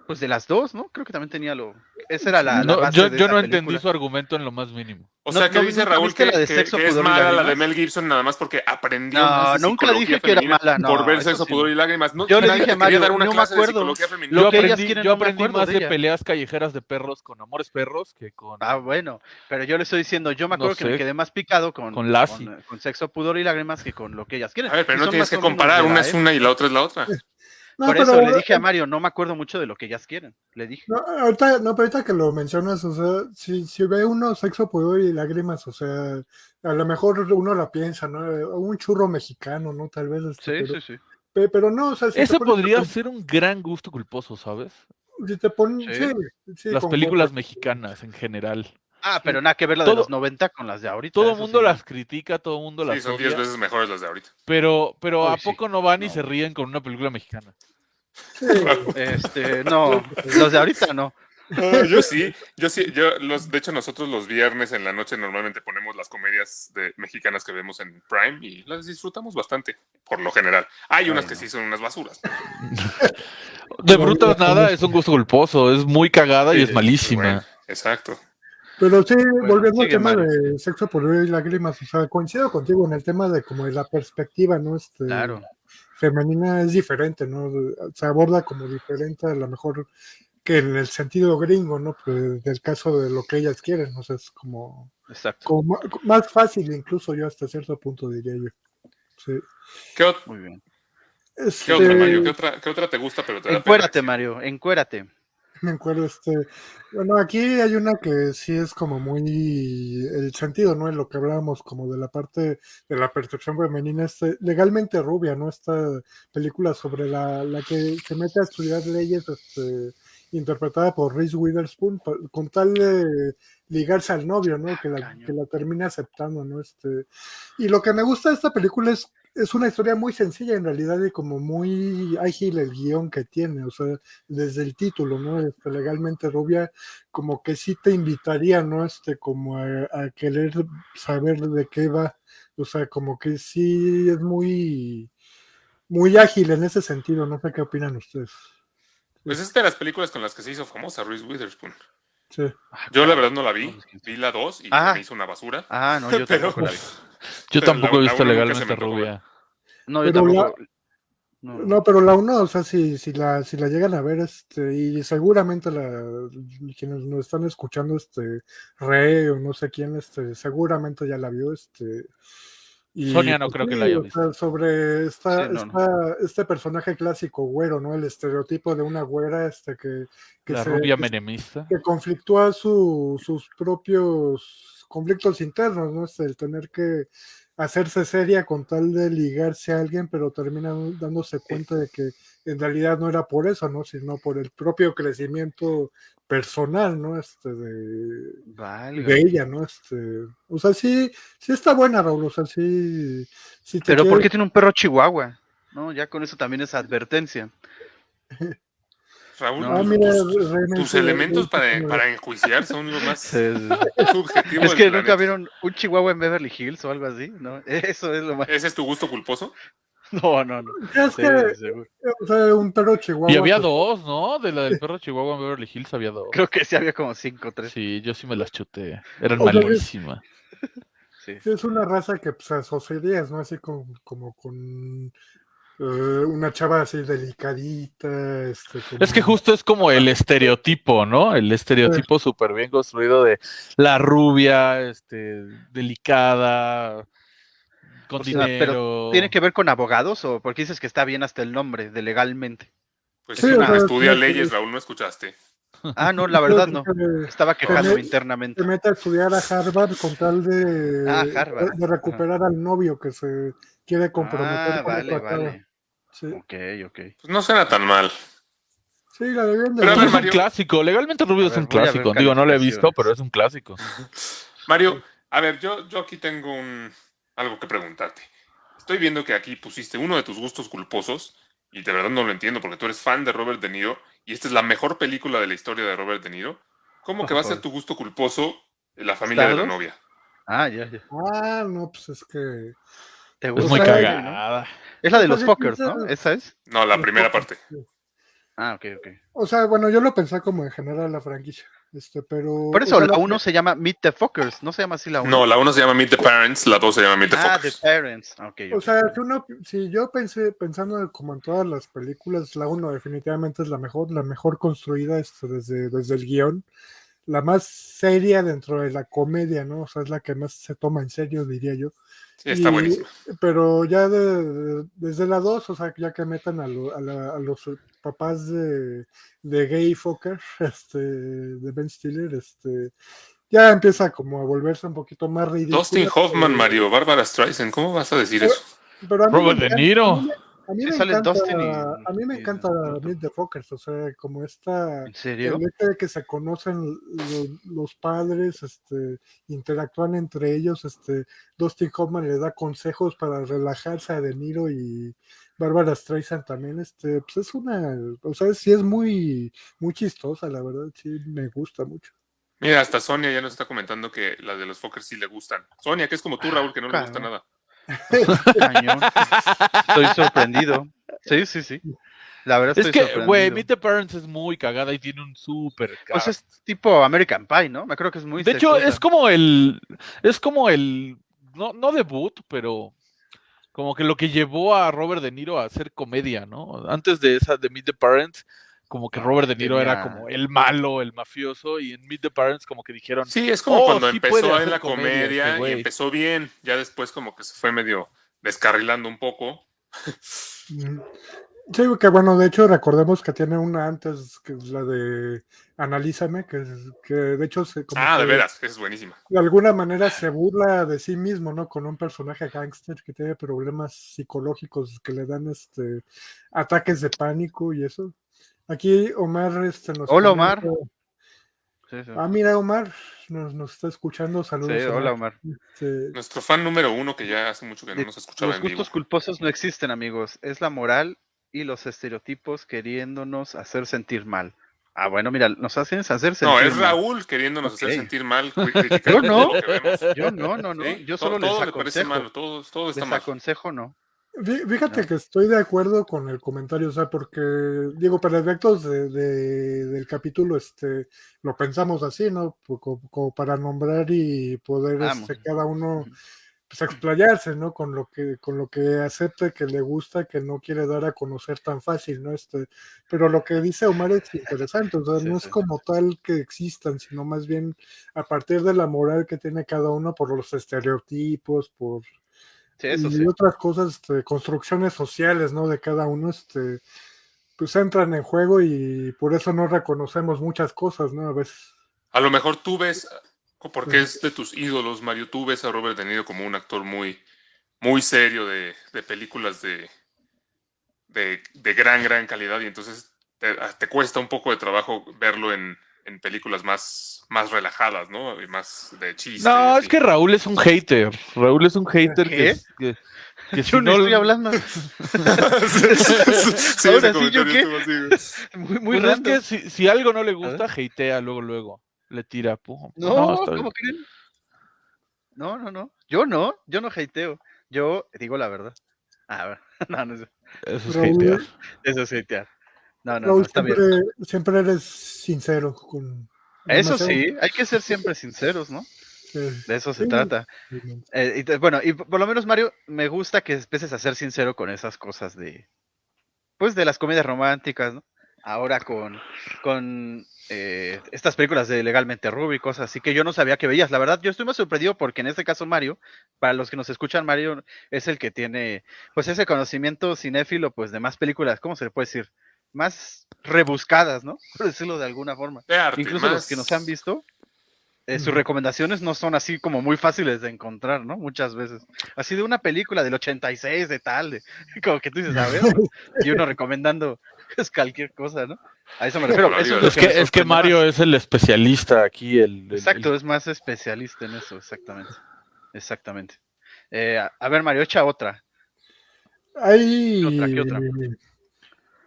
pues de las dos, ¿no? Creo que también tenía lo. Esa era la. la No, base yo, de yo no entendí su argumento en lo más mínimo. O No, sea, no, dice ¿nunca Raúl que, la de que- Sexo, que es mala la de? Mel Gibson nada más porque aprendió No, más de nunca psicología dije que era mala, no, por ver sexo, sí, pudor y lágrimas. No, Yo le dije a quería Mario, dar una no me clase de acuerdo. psicología femenina. Yo Lo que ellas aprendí, quieren, yo aprendí más de de peleas callejeras de perros con amores perros que con... Ah, bueno, pero yo le estoy diciendo, yo me acuerdo que me quedé más picado con, Con con, sexo, pudor y lágrimas que con lo que ellas quieren. A ver, pero no tienes que comparar, de una es época. una y la otra es la otra. No, Por pero- eso le dije a Mario, no me acuerdo mucho de lo que ellas quieren. Le dije. No, ahorita, no, pero ahorita que lo mencionas, o sea, si, si ve uno sexo, pudor y lágrimas, o sea, a lo mejor uno la piensa, ¿no? Un churro mexicano, ¿no? Tal vez. este, Sí, pero, sí, sí. pe- pero no, o sea, si te Ese pones a podría ser un gran gusto culposo, ¿sabes? Si te ponen, Sí. sí, sí, Las películas mexicanas en general. Ah, pero nada que ver la de Todo- los 90 con las de ahorita. Todo el mundo sí. las critica, todo el mundo Sí, las son odia, 10 veces mejores las de ahorita. pero, pero Uy, ¿a sí. poco no van y se ríen con una película mexicana? Sí, Este, no, los de ahorita no. Ah, yo sí, yo sí, yo los, de hecho nosotros los viernes en la noche normalmente ponemos las comedias de, mexicanas que vemos en Prime y las disfrutamos bastante, por lo general. Hay unas que sí son unas basuras. De brutas nada, es un gusto culposo, es muy cagada y Sí, es malísima. bueno, exacto. Pero sí, volviendo al tema de sexo por y lágrimas, o sea, coincido contigo en el tema de como de la perspectiva, ¿no? Este, Claro. femenina es diferente, ¿no? Se aborda como diferente a lo mejor que en el sentido gringo, ¿no? Pues, del caso de lo que ellas quieren, o sea, es como, Exacto. como ma- más fácil incluso yo hasta cierto punto diría yo. Sí. ¿Qué, ot- Muy bien. qué otra, Este, Mario? ¿Qué otra, qué otra te gusta pero te? Encuérate, Mario, encuérate. Me acuerdo, este, bueno, aquí hay una que sí es como muy el sentido, ¿no? En lo que hablábamos como de la parte de la percepción femenina, este, legalmente rubia, ¿no? Esta película sobre la, la que se mete a estudiar leyes, este, interpretada por Reese Witherspoon, con tal de ligarse al novio, ¿no? Que la, Cañón. que la termina aceptando, ¿no? Este, y lo que me gusta de esta película es, es una historia muy sencilla en realidad y como muy ágil el guion que tiene, o sea, desde el título, ¿no? Este, legalmente rubia, como que sí te invitaría, ¿no? Este, como a, a querer saber de qué va, o sea, como que sí es muy, muy ágil en ese sentido, no sé qué opinan ustedes. Pues es de las películas con las que se hizo famosa Reese Witherspoon. Sí. Yo la verdad no la vi, vi la 2 y Ah. me hizo una basura. Ah, no, yo Pero- tampoco la vi. Yo tampoco la- he visto legalmente rubia. No, yo Pero la- tampoco. No, No, pero la uno, o sea, si, si la, si la llegan a ver, este, y seguramente la, quienes nos están escuchando, este, Re o no sé quién, este, seguramente ya la vio, este. y, Sonia no pues, creo que la haya o sea, sobre esta, Sí, no, esta- este personaje clásico güero, ¿no? El estereotipo de una güera, este, que, que La se- rubia que menemista. que conflictúa su- sus propios conflictos internos, ¿no? Es el tener que hacerse seria con tal de ligarse a alguien, pero termina dándose cuenta de que en realidad no era por eso, ¿no? Sino por el propio crecimiento personal, ¿no? Este, de, ella, ¿no? Este, o sea, sí, sí está buena, Raúl, o sea, sí, sí te Pero ¿por quiere- qué tiene un perro chihuahua? No, ya con eso también es advertencia. Raúl, No, tus, mira, tus- realmente- tus elementos para, para enjuiciar son lo más Sí, subjetivo Es que nunca planeta. vieron un chihuahua en Beverly Hills o algo así, ¿no? Eso es lo más. ¿Ese es tu gusto culposo? No, no, no. Es Sí, que, o sea, un perro chihuahua. Y había pues, dos, ¿no? De la del perro Chihuahua en Beverly Hills había dos. Creo que sí había como cinco o tres. Sí, yo sí me las chuté. Eran O sea, es- malísimas. Es una raza que pues, asociarías, ¿no? Así con, como con eh, una chava así delicadita. Este, como- Es que justo es como el estereotipo, ¿no? El estereotipo súper bien construido de la rubia, este, delicada, con O sea, dinero. pero ¿Tiene que ver con abogados o porque dices que está bien hasta el nombre de legalmente? Pues Sí, es o una sea, estudia sí, leyes, sí. Raúl, no escuchaste. Ah, no, la verdad no. Estaba quejándome Tener- internamente. Se mete a estudiar a Harvard con tal de, Ah, Harvard. de recuperar al novio que se quiere comprometer Ah, con vale, vale. Sí, Ok, ok. Pues no suena tan mal. sí, la debían de Pero ver, es Mario. un clásico, legalmente Rubio es un clásico. Digo, no lo he visto, pero es un clásico. Mario, a ver, yo, yo aquí tengo un, algo que preguntarte. Estoy viendo que aquí pusiste uno de tus gustos culposos y de verdad no lo entiendo porque tú eres fan de Robert De Niro y esta es la mejor película de la historia de Robert De Niro. ¿Cómo que va a ser tu gusto culposo la familia de la novia? Ah, ya, ya. Ah, no, pues es que. ¿Te Es gusta? muy O sea, cagada. Es la de O los piensa- ¿no? ¿Esa es? No, la primera parte. Ah, ok, ok. O sea, bueno, yo lo pensé como en general la franquicia. Este, pero. Por eso, o sea, la 1 se llama Meet the Fuckers, no se llama así la 1. No, la uno se llama Meet the Parents, la dos se llama Meet the Ah, The Fuckers. Parents. Ah, Ok, O ok. sea, si, uno, si yo pensé, pensando como en todas las películas, la 1 definitivamente es la mejor, la mejor construida este, desde, desde el guion, la más seria dentro de la comedia, ¿no? O sea, es la que más se toma en serio, diría yo. Sí, está Y- buenísima. Pero ya de- de- desde la 2, o sea, ya que metan a, lo- a la- a los papás de, de Gay Fokker, este, de Ben Stiller, este, ya empieza como a volverse un poquito más ridículo. Dustin Hoffman, Mario, Bárbara Streisand, ¿cómo vas a decir eso? Pero a Robert me De Niro. A mí, me- a mí me sale encanta, Dustin y- a mí me y- encanta Meet the Fockers, o sea, como esta, ¿En serio? el hecho de que se conocen lo- los, padres, este, interactúan entre ellos, este, Dustin Hoffman le da consejos para relajarse a De Niro y Bárbara Streisand también, este, pues es una, o sea, sí es muy, muy chistosa, la verdad, sí me gusta mucho. Mira, hasta Sonia ya nos está comentando que las de los Fokker sí le gustan. Sonia, que es como tú, Raúl, que no le gusta nada. Cañón. Estoy sorprendido. Sí, sí, sí. La verdad Es estoy que, güey, Meet the Parents es muy cagada y tiene un súper Pues cast. es tipo American Pie, ¿no? Me creo que es muy De hecho, es como el. Es como el. No, no debut, pero. Como que lo que llevó a Robert De Niro a hacer comedia, ¿no? Antes de esa de Meet the Parents, como que Robert De Niro era como el malo, el mafioso, y en Meet the Parents, como que dijeron. Sí, es como Oh, cuando sí empezó en la comedia comedia, este y empezó bien. Ya después como que se fue medio descarrilando un poco. Mm. Sí, que bueno, de hecho recordemos que tiene una antes, que es la de Analízame, que, es- que de hecho se, como Ah, de veras, esa es buenísima. de alguna manera se burla de sí mismo, ¿no? Con un personaje gángster que tiene problemas psicológicos que le dan este ataques de pánico y eso. Aquí Omar este, nos Hola, comenta- Omar. Sí, sí. Ah, mira, Omar nos, nos está escuchando. Saludos. Sí, hola, Omar. Este, Nuestro fan número uno que ya hace mucho que no nos escuchaba Los en vivo. gustos culposos no existen, amigos. Es la moral y los estereotipos queriéndonos hacer sentir mal. Ah, bueno, mira, nos hacen hacer sentir No, es mal. Raúl queriéndonos hacer sentir mal, Yo no. todo lo que vemos. Yo no, no, no. ¿Sí? Yo Todo- solo les todo le parece aconsejo. malo, todo, todo está Les mal. aconsejo, no. Fí- Fíjate No. que estoy de acuerdo con el comentario, o sea, porque, digo, para efectos de, de- del capítulo, este, lo pensamos así, ¿no? Pues, Como, como para nombrar y poder, Vamos. este, cada uno, pues, explayarse, ¿no? Con lo que, con lo que acepte que le gusta, que no quiere dar a conocer tan fácil, ¿no? Este, pero lo que dice Omar es interesante, o sea, Sí, no es como tal que existan, sino más bien a partir de la moral que tiene cada uno por los estereotipos, por Sí, eso y sí. otras cosas, este, construcciones sociales, ¿no? De cada uno, este, pues entran en juego y por eso no reconocemos muchas cosas, ¿no? A veces. A lo mejor tú ves, porque es de tus ídolos, Mario, tú ves a Robert De Niro como un actor muy, muy serio de, de películas de, de, de gran, gran calidad y entonces te, te cuesta un poco de trabajo verlo en, en películas más, más relajadas, ¿no? Y más de chiste. No, y es que Raúl es un hater. Raúl es un hater ¿Qué? que, que, que si Yo no no estoy hablando. sí, Ahora sí, ¿yo qué? Muy, muy Pues es que si, si algo no le gusta, hatea luego, luego. Le tira. pum. No, bien. ¿cómo creen? No, no, no. Yo no, yo no hateo. Yo digo la verdad. Ah, no, no, eso- Eso es Raúl, hatear. eso es hatear. No, no, no, Raúl, está bien. siempre, siempre eres sincero con. Eso sí, hay que ser siempre sinceros, ¿no? De eso se Sí. trata. Eh, y te- bueno, y por lo menos, Mario, me gusta que empieces a ser sincero con esas cosas de, pues, de las comedias románticas, ¿no? Ahora con, con eh, estas películas de Legalmente Rubio y cosas así que yo no sabía que veías. La verdad, yo estoy más sorprendido porque en este caso Mario, para los que nos escuchan, Mario es el que tiene, pues, ese conocimiento cinéfilo, pues, de más películas, ¿cómo se le puede decir? Más rebuscadas, ¿no? Por decirlo de alguna forma. De arte, Incluso los que nos han visto, eh, sus recomendaciones no son así como muy fáciles de encontrar, ¿no? Muchas veces. Así de una película del 86, de tal, de, como que tú dices, a ver, y uno recomendando pues, cualquier cosa, ¿no? A eso me refiero. Eso es, Es que, es que Mario más. es el especialista aquí. El, el- Exacto, es más especialista en eso, exactamente. Exactamente. Eh, a, a ver, Mario, echa otra. ¿Qué otra, qué otra?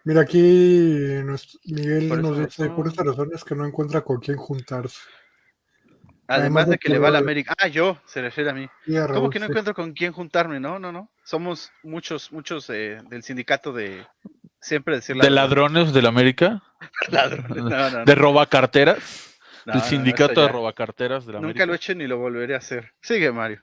Mira, aquí nuestro- Miguel Por nos dice, por razón. estas razones que no encuentra con quién juntarse. Además de que le va a la América. Ah, yo, se refiere a mí. A ¿Cómo que no sí. encuentro con quién juntarme? No, no, no. Somos muchos, muchos eh, del sindicato de siempre decir la de verdad. ladrones de la América. Ladrones. No, no, no. De robacarteras. No, el sindicato de robacarteras de la Nunca América. lo he hecho ni lo volveré a hacer. Sigue, Mario.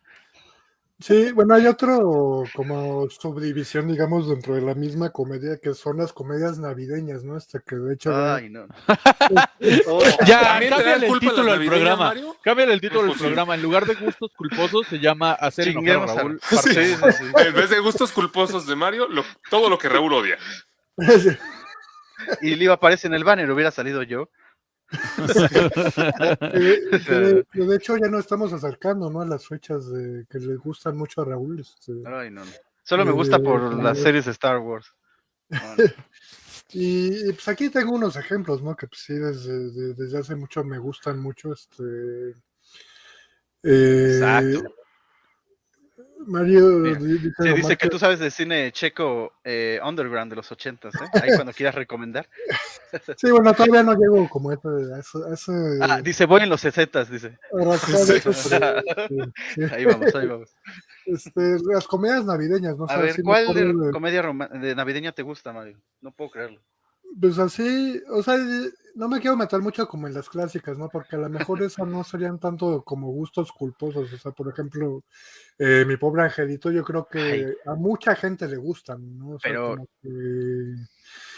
Sí, bueno, hay otro como subdivisión, digamos, dentro de la misma comedia, que son las comedias navideñas, ¿no? Este que de hecho... Ay, no. Ya, ¿También te dan cámbiale el título del programa. Mario? Cámbiale el título del programa. En lugar de gustos culposos se llama Hacer enojar a Raúl. Sí, sí. En vez de gustos culposos de Mario, lo- todo lo que Raúl odia. Y le iba a aparecer en el banner, hubiera salido yo. De, de hecho ya no estamos acercando, ¿no? A las fechas de, que le gustan mucho a Raúl. este. Ay, no, no. Solo me gusta por Eh, las series de Star Wars. Y, y, pues aquí tengo unos ejemplos, ¿no? Que pues, sí, desde, de- desde hace mucho me gustan mucho. Este, eh, Exacto. Mario dice Sí, dice que tú sabes de cine checo eh, underground de los ochentas, ¿eh? Ahí cuando quieras recomendar. Sí, bueno, todavía no llego como ese, a ese Ah, dice, voy en los sesetas, dice. Sí. eso, sí. Ahí vamos, ahí vamos. Este, las comedias navideñas, ¿no? A ver, ¿cuál de- comedia de navideña te gusta, Mario? No puedo creerlo. Pues así, o sea, no me quiero meter mucho como en las clásicas, ¿no? Porque a lo mejor esas no serían tanto como gustos culposos. O sea, por ejemplo, eh, mi pobre angelito, yo creo que Ay. a mucha gente le gustan, ¿no? O sea, Pero- como que-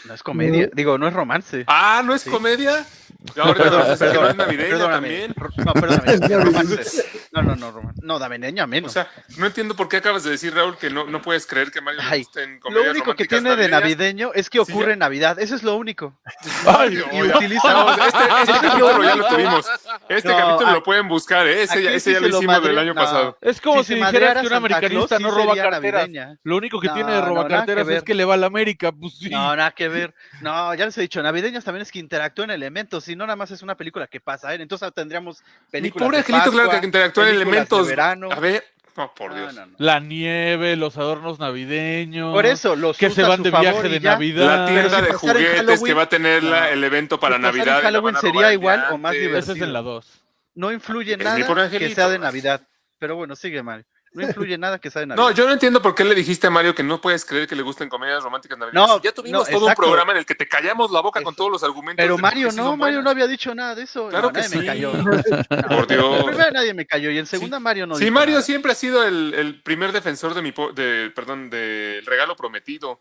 No es comedia, digo, no es romance. Ah, ¿no es Sí. comedia? Ahora Perdón, no es perdón, navideña perdóname. también. Ro- No, perdóname, Es navideña. romance. No, no, no, romance. No, navideña O menos. sea, no entiendo por qué acabas de decir, Raúl, que no, no puedes creer que Mario Ay, gusten lo comedias único que tiene de navideño es que ocurre en Navidad. Eso es lo único. Ay, Y utiliza. No, este, este capítulo ya lo tuvimos. Este No, capítulo a- lo pueden buscar, ¿eh? Ese, ese sí ya lo lo hicimos del año no. pasado. Es como Si si, dijeras que un americanista no roba carteras. Lo único que tiene de roba carteras es que le va a la América. Pues sí. No, nada que ver. No, ya les he dicho, navideñas también es que interactúan elementos, y no nada más es una película que pasa, ¿eh? Entonces tendríamos Mi películas pobre de angelito, claro que interactúan películas de elementos. verano. A ver, no, por Dios. no, no. La nieve, los adornos navideños. Por eso, los Que se van de viaje de. Navidad. La tienda si de juguetes que va a tener la- el evento para Si en Navidad. Halloween sería igual o más divertido. Ese es en la 2. No influye Es mi nada que sea de Navidad. Pero bueno, sigue, Mario. No influye nada que sea de Navidad. No, yo no entiendo por qué le dijiste a Mario que no puedes creer que le gusten comedias románticas navideñas. No, ya tuvimos no, todo un programa en el que te callamos la boca con todos los argumentos. Pero de Mario no, Mario no había dicho nada de eso. Claro No, que nadie me sí. cayó. Por Dios. En primera nadie me cayó y en segunda Mario no Sí, dijo Mario nada. siempre ha sido el, el primer defensor de mi, po- de, perdón, del regalo prometido.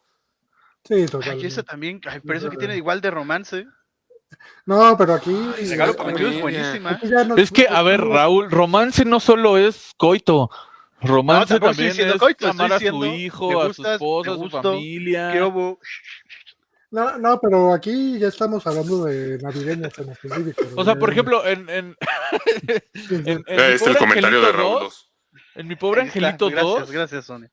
Sí, Ay, totalmente. eso también, ay, pero eso que tiene igual de romance. No, pero aquí. Ay, Regalo prometido es buenísima. no- Es que, a ver, Raúl, romance no solo es coito. Romance No, estoy también diciendo es coito, amar a su hijo, ¿te a su esposa, ¿Te a su gusto? familia. ¿Qué hubo? No, no, pero aquí ya estamos hablando de navideñas en específico. O sea, por ejemplo, en, en, en, en mi Eh, es el pobre comentario de Angelito Raúl 2, 2. en mi pobre Angelito gracias, 2, Gracias, Sonia.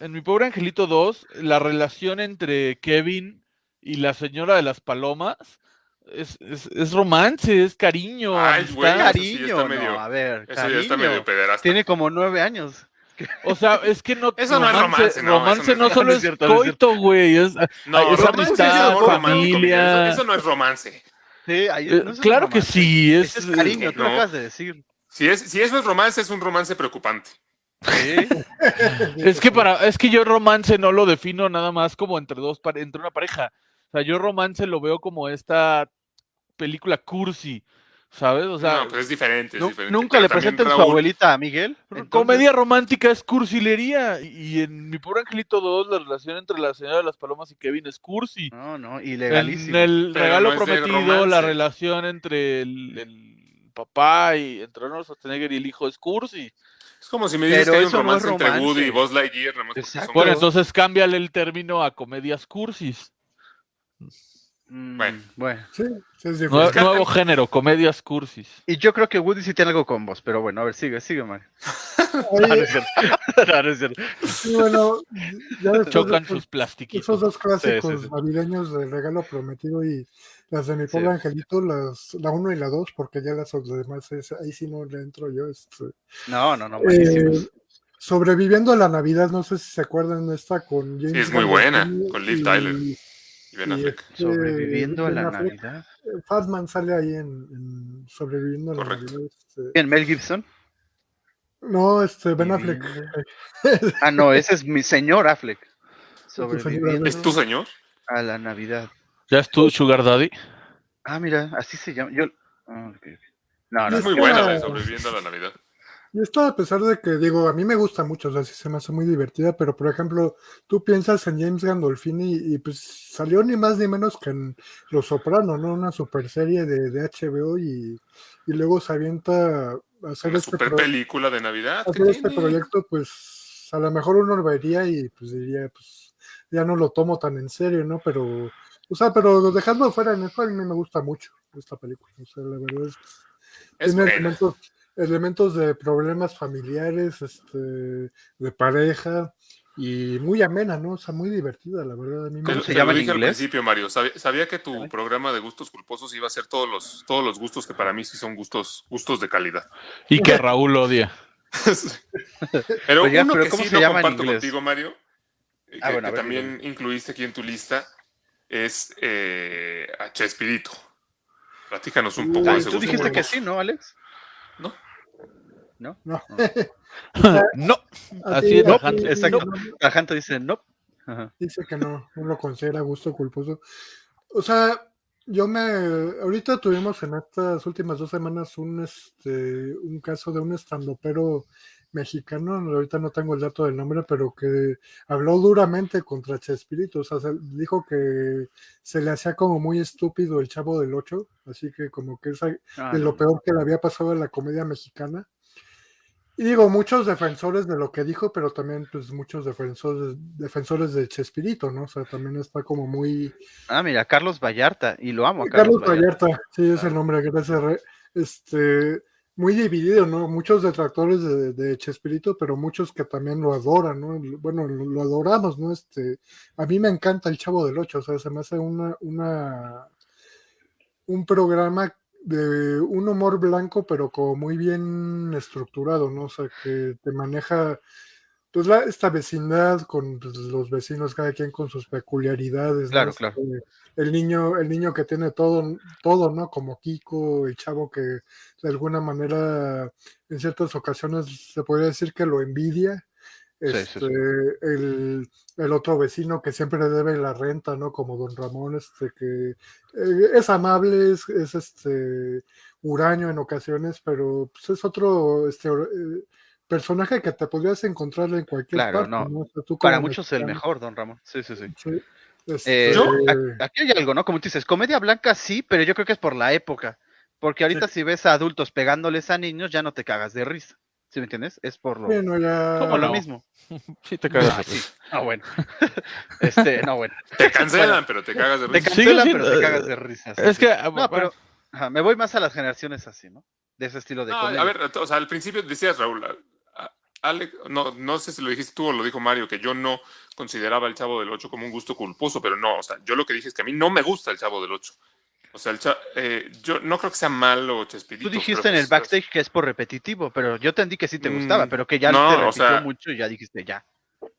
en mi pobre Angelito 2, la relación entre Kevin y la señora de las palomas es, es, es romance, es cariño, Ay, güey, amistad. eso sí Cariño, está medio- no, a ver, Eso ya está medio pederasta. Tiene como nueve años. O sea, es que no Eso no es romance, no, romance eso no solo romance. es Es cierto, coito, güey, es No, es romance amistad, familia. Eso, eso no es romance. Sí, ahí- eh, no claro que sí, es, es cariño, tú lo no. acabas de decir. Si, es, si eso es romance, es un romance preocupante. Es que para, es que yo romance no lo defino nada más como entre dos entre una pareja. O sea, yo romance lo veo como esta película cursi, ¿sabes? O sea, no, pues es diferente. Es diferente. Nunca Pero le presenten su Raúl- abuelita a Miguel. entonces- comedia romántica es cursilería. Y en mi pobre Angelito 2, la relación entre la señora de las palomas y Kevin es cursi. No, no, En ilegalísimo. el Pero regalo no prometido, romance. la relación entre el, el papá y entre Arnold Schwarzenegger y el hijo es cursi. Es como si me dices Pero que hay un es romance entre romance. Woody y Buzz Lightyear. son- Bueno, entonces cámbiale el término a comedias cursis. Mm, Bueno. bueno. Sí, nuevo género, comedias cursis. Y yo creo que Woody sí tiene algo con vos, pero bueno, a ver, sigue, sigue, Mario. No, no es cierto. No, no es cierto. sí, bueno, ya de Chocan sus plastiquitos. Esos dos clásicos sí. navideños del regalo prometido y las de mi Sí. pobre angelito, las, la 1 y la 2, porque ya las demás, es- ahí sí no le entro yo. este, No, no, no, eh, sobreviviendo a la Navidad, no sé si se acuerdan de esta con James Sí, es muy buena, con Liv Tyler. Y Ben y Affleck. este, Sobreviviendo a la Affleck. Navidad. Eh, Fatman sale ahí en, en Sobreviviendo a la. Navidad. este, ¿Quién? ¿Mel Gibson? no, este, Ben Affleck. Ah, no, ese es mi señor Affleck. Sobreviviendo ¿Es tu señor? a la Navidad. ¿Ya es tu Sugar Daddy? Ah, mira, así se llama. Yo... ah. No, no, Es muy buena la de Sobreviviendo a la Navidad. Y esto a pesar de que, digo, a mí me gusta mucho, o sea, sí se me hace muy divertida, pero por ejemplo, tú piensas en James Gandolfini y, pues salió ni más ni menos que en Los Soprano, ¿no? Una super serie de, de HBO y, y luego se avienta a hacer Una este, super película de Navidad. ¿qué hacer este tiene? proyecto, pues a lo mejor uno lo vería y pues diría, pues ya no lo tomo tan en serio, ¿no? Pero, o sea, pero dejando fuera en eso, a mí me gusta mucho esta película, o sea, la verdad es Es tiene buena. elementos, elementos de problemas familiares, este, de pareja, y muy amena, ¿no? O sea, muy divertida, la verdad. A mí me Te, ¿Cómo gusta. se llama lo en dije al principio, Mario. Sabía, sabía que tu programa de gustos culposos iba a ser todos los, todos los gustos que para mí sí son gustos, gustos de calidad. Y que Raúl odia. Pero Oiga, uno pero que ¿cómo sí se no llama comparto contigo, Mario, eh, Ah, que, bueno, que ver, también incluiste aquí en tu lista, es eh, a Chespirito. Platícanos un poco Uy, de ese tú gusto dijiste que sí, ¿no, Alex? ¿No? ¿No? No. A Así es, a Exacto. dice no. Ajá. Dice que no, no lo considera gusto culposo. O sea, yo me. Ahorita tuvimos en estas últimas dos semanas un, este, un caso de un estandopero mexicano, ahorita no tengo el dato del nombre, pero que habló duramente contra Chespirito. O sea, se- dijo que se le hacía como muy estúpido el chavo del Ocho, así que como que es Ah, de lo peor que le había pasado en la comedia mexicana. Y digo, muchos defensores de lo que dijo, pero también pues muchos defensores, defensores de Chespirito, ¿no? O sea, también está como muy... Ah, mira, Carlos Vallarta. Y lo amo a Carlos Carlos, Vallarta. Vallarta, sí, es el nombre, gracias. Este, muy dividido, ¿no? Muchos detractores de, de Chespirito, pero muchos que también lo adoran, ¿no? Bueno, lo, lo adoramos, ¿no? Este, a mí me encanta el Chavo del Ocho, o sea, se me hace una, una, un programa de un humor blanco, pero como muy bien estructurado, ¿no? O sea, que te maneja pues la, esta vecindad con pues, los vecinos, cada quien con sus peculiaridades. Claro, Este, claro. El niño, el niño que tiene todo, todo, ¿no? Como Kiko, el chavo que de alguna manera en ciertas ocasiones se podría decir que lo envidia. Sí, sí, Este, sí. El, el otro vecino que siempre debe la renta, ¿no? Como don Ramón, este que eh, es amable, es, es, este huraño en ocasiones, pero pues, es otro este, eh, personaje que te podrías encontrar en cualquier Claro, parte, no. ¿no? O sea, tú Para muchos el mexicano, mejor, don Ramón. Sí, sí, sí. sí, este, Eh, Aquí hay algo, ¿no? Como tú dices, comedia blanca sí, pero yo creo que es por la época. Porque ahorita si ves a adultos pegándoles a niños, ya no te cagas de risa. ¿Sí me entiendes? Es por lo, bueno, ya por lo no? mismo. sí te cagas. Ah, sí. Ah, bueno. este, no, bueno. Te cancelan, pero te cagas de Te risa. Sigue cancelan, pero te eh, cagas de risa. sí, Es que, No, bueno, pero ajá, me voy más a las generaciones así, ¿no? De ese estilo de No, comedia. a ver, o sea, al principio decías, Raúl, a- a- Alex, no, no sé si lo dijiste tú o lo dijo Mario, que yo no consideraba el Chavo del Ocho como un gusto culposo, pero no, o sea, yo lo que dije es que a mí no me gusta el Chavo del Ocho. O sea, el cha- eh, yo no creo que sea malo Chespirito. Tú dijiste pero en el pues, backstage que es por repetitivo, pero yo entendí que sí te gustaba, Mm, pero que ya no, te o repitió sea- mucho y ya dijiste ya.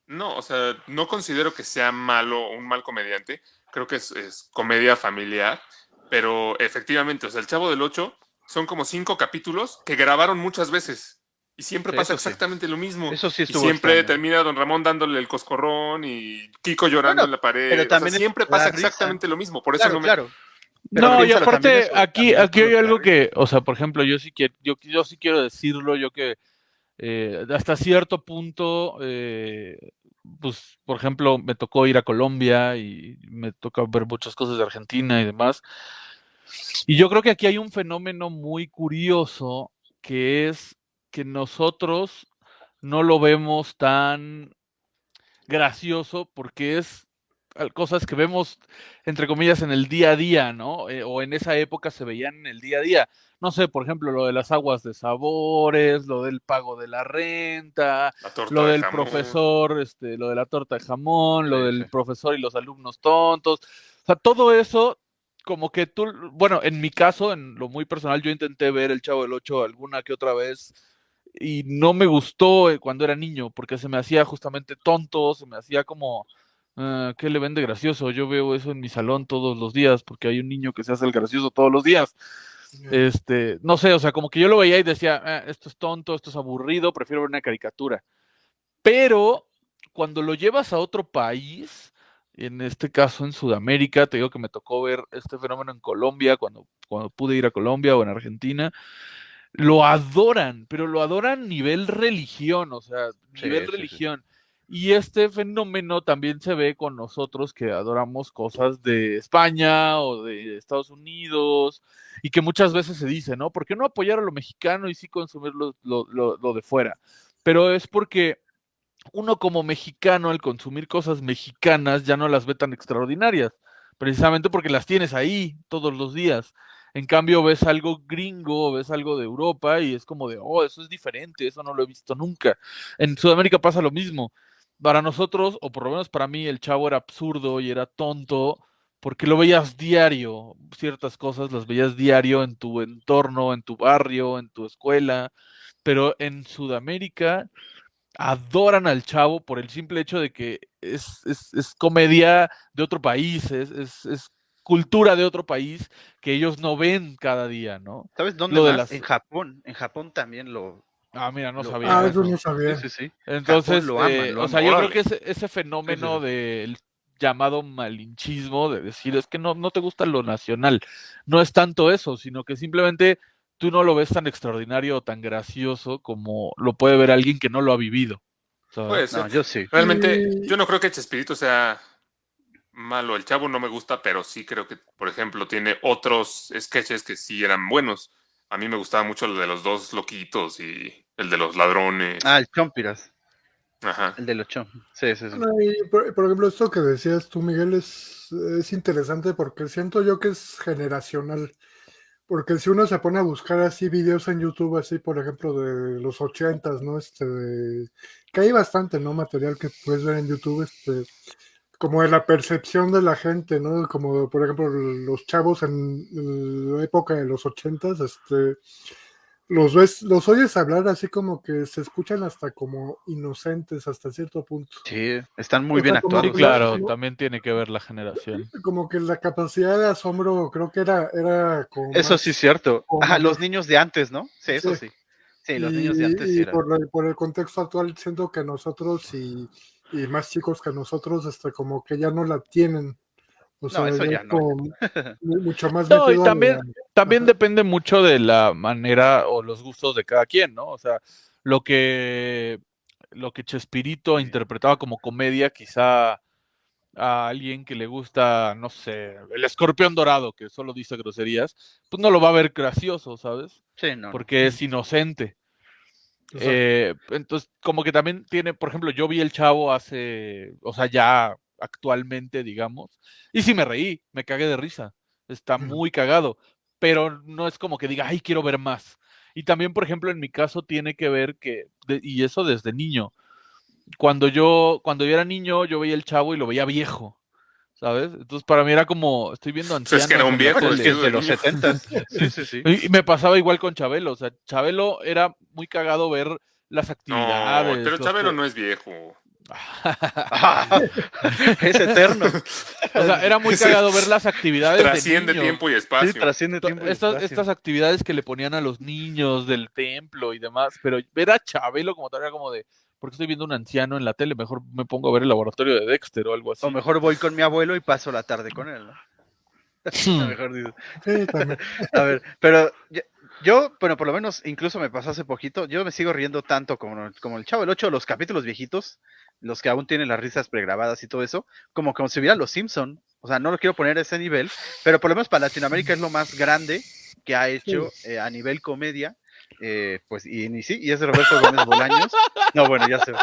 No, o sea, no considero que sea malo un mal comediante. Creo que es, es comedia familiar, pero efectivamente, o sea, el Chavo del Ocho son como cinco capítulos que grabaron muchas veces y siempre Sí, pasa sí. exactamente lo mismo. Eso sí Y estuvo siempre extraño. termina Don Ramón dándole el coscorrón y Kiko llorando Bueno, en la pared. pero O sea, también siempre pasa risa. exactamente lo mismo. Por eso Claro, no me. claro. Pero no, y aparte, aquí, aquí hay algo que, o sea, por ejemplo, yo sí quiero, yo, yo sí quiero decirlo, yo que eh, hasta cierto punto, eh, pues, por ejemplo, me tocó ir a Colombia y me tocó ver muchas cosas de Argentina y demás. Y yo creo que aquí hay un fenómeno muy curioso que es que nosotros no lo vemos tan gracioso porque es cosas que vemos, entre comillas, en el día a día, ¿no? Eh, o en esa época se veían en el día a día. No sé, por ejemplo, lo de las aguas de sabores, lo del pago de la renta, La lo de del profesor, este, lo de la torta de jamón, lo del sí. profesor y los alumnos tontos. O sea, todo eso, como que tú, bueno, en mi caso, en lo muy personal, yo intenté ver El Chavo del Ocho alguna que otra vez y no me gustó eh, cuando era niño, porque se me hacía justamente tonto, se me hacía como, ah, ¿qué le vende gracioso? Yo veo eso en mi salón todos los días, porque hay un niño que se hace el gracioso todos los días. Este, no sé, o sea, como que yo lo veía y decía, "Ah, esto es tonto, esto es aburrido, prefiero ver una caricatura. Pero cuando lo llevas a otro país, en este caso en Sudamérica, te digo que me tocó ver este fenómeno en Colombia, cuando, cuando pude ir a Colombia o en Argentina, lo adoran, pero lo adoran nivel religión, o sea, Sí, nivel sí, sí. Y este fenómeno también se ve con nosotros que adoramos cosas de España o de Estados Unidos y que muchas veces se dice, ¿no? ¿Por qué no apoyar a lo mexicano y sí consumir lo, lo- lo- lo de fuera? Pero es porque uno como mexicano al consumir cosas mexicanas ya no las ve tan extraordinarias, precisamente porque las tienes ahí todos los días. En cambio ves algo gringo, ves algo de Europa y es como de, oh, eso es diferente, eso no lo he visto nunca. En Sudamérica pasa lo mismo. Para nosotros, o por lo menos para mí, el chavo era absurdo y era tonto porque lo veías diario, ciertas cosas las veías diario en tu entorno, en tu barrio, en tu escuela, pero en Sudamérica adoran al chavo por el simple hecho de que es, es, es comedia de otro país, es, es, es cultura de otro país que ellos no ven cada día, ¿no? ¿Sabes dónde Lo de más? las- En Japón. En Japón también lo... Ah, mira, no Lo- sabía. Ah, eso. no sabía. Sí, sí, sí. Entonces, lo aman, eh, lo o sea, yo creo que ese, ese fenómeno del llamado malinchismo, de decir, es que no, no te gusta lo nacional, no es tanto eso, sino que simplemente tú no lo ves tan extraordinario o tan gracioso como lo puede ver alguien que no lo ha vivido. ser. No, yo sí. Realmente, yo no creo que Chespirito sea malo. El chavo no me gusta, pero sí creo que, por ejemplo, tiene otros sketches que sí eran buenos. A mí me gustaba mucho el de los dos loquitos y el de los ladrones. Ah, el Chompiras. Ajá. El de los Chom. Sí, sí, sí. Por, por ejemplo, esto que decías tú, Miguel, es, es interesante porque siento yo que es generacional. Porque si uno se pone a buscar así videos en YouTube, así por ejemplo de los ochentas, ¿no? Este, de- que hay bastante, ¿no? Material que puedes ver en YouTube, este, como de la percepción de la gente, ¿no? Como por ejemplo los chavos en la época de los ochentas, este, los ves, los oyes hablar así como que se escuchan hasta como inocentes hasta cierto punto. Sí, están muy O bien sea, Sí, actuados. que- claro, ¿no? también tiene que ver la generación. Como que la capacidad de asombro creo que era, era como Eso más- sí es cierto. como Ajá, los niños de antes, ¿no? Sí, eso Sí. sí. Sí, los y, niños de antes sí y eran. por, la- por el contexto actual siento que nosotros y, y más chicos que nosotros este como que ya no la tienen o sea eso ya no. mucho más No, y también- la- También Ajá. depende mucho de la manera o los gustos de cada quien, ¿no? O sea, lo que lo que Chespirito interpretaba como comedia, quizá a alguien que le gusta, no sé, el escorpión dorado, que solo dice groserías, pues no lo va a ver gracioso, ¿sabes? Sí, no. no. Porque es inocente. Eh, entonces, como que también tiene, por ejemplo, yo vi el chavo hace, o sea, ya actualmente, digamos, y sí me reí, me cagué de risa. Está muy cagado, pero no es como que diga, ay, quiero ver más. Y también, por ejemplo, en mi caso tiene que ver que, de- y eso desde niño, cuando yo, cuando yo era niño, yo veía el chavo y lo veía viejo, ¿sabes? Entonces, para mí era como, estoy viendo Pues es que era un ancianos viejo es que es de los 70. Sí, sí, sí. Y y me pasaba igual con Chabelo, o sea, Chabelo era muy cagado ver las No, actividades. pero los Chabelo que- no es viejo. Es eterno. O sea, era muy cagado ver las actividades de Trasciende niños. tiempo y Sí, espacio. trasciende To- tiempo. y Estas, espacio. estas actividades que le ponían a los niños del templo y demás, pero ver a Chabelo como tal era como de, ¿por qué estoy viendo un anciano en la tele? Mejor me pongo a ver el laboratorio de Dexter o algo así. O mejor voy con mi abuelo y paso la tarde con él, ¿no? A mejor dices. Sí, también. A ver, pero yo, yo, bueno, por lo menos incluso me pasó hace poquito, yo me sigo riendo tanto como, como el Chavo el 8, los capítulos viejitos, los que aún tienen las risas pregrabadas y todo eso, como como si viera Los Simpson. O sea, no lo quiero poner a ese nivel, pero por lo menos para Latinoamérica es lo más grande que ha hecho eh, a nivel comedia. eh, pues, y, y sí, y es Roberto Gómez Bolaños. No, bueno, ya sé.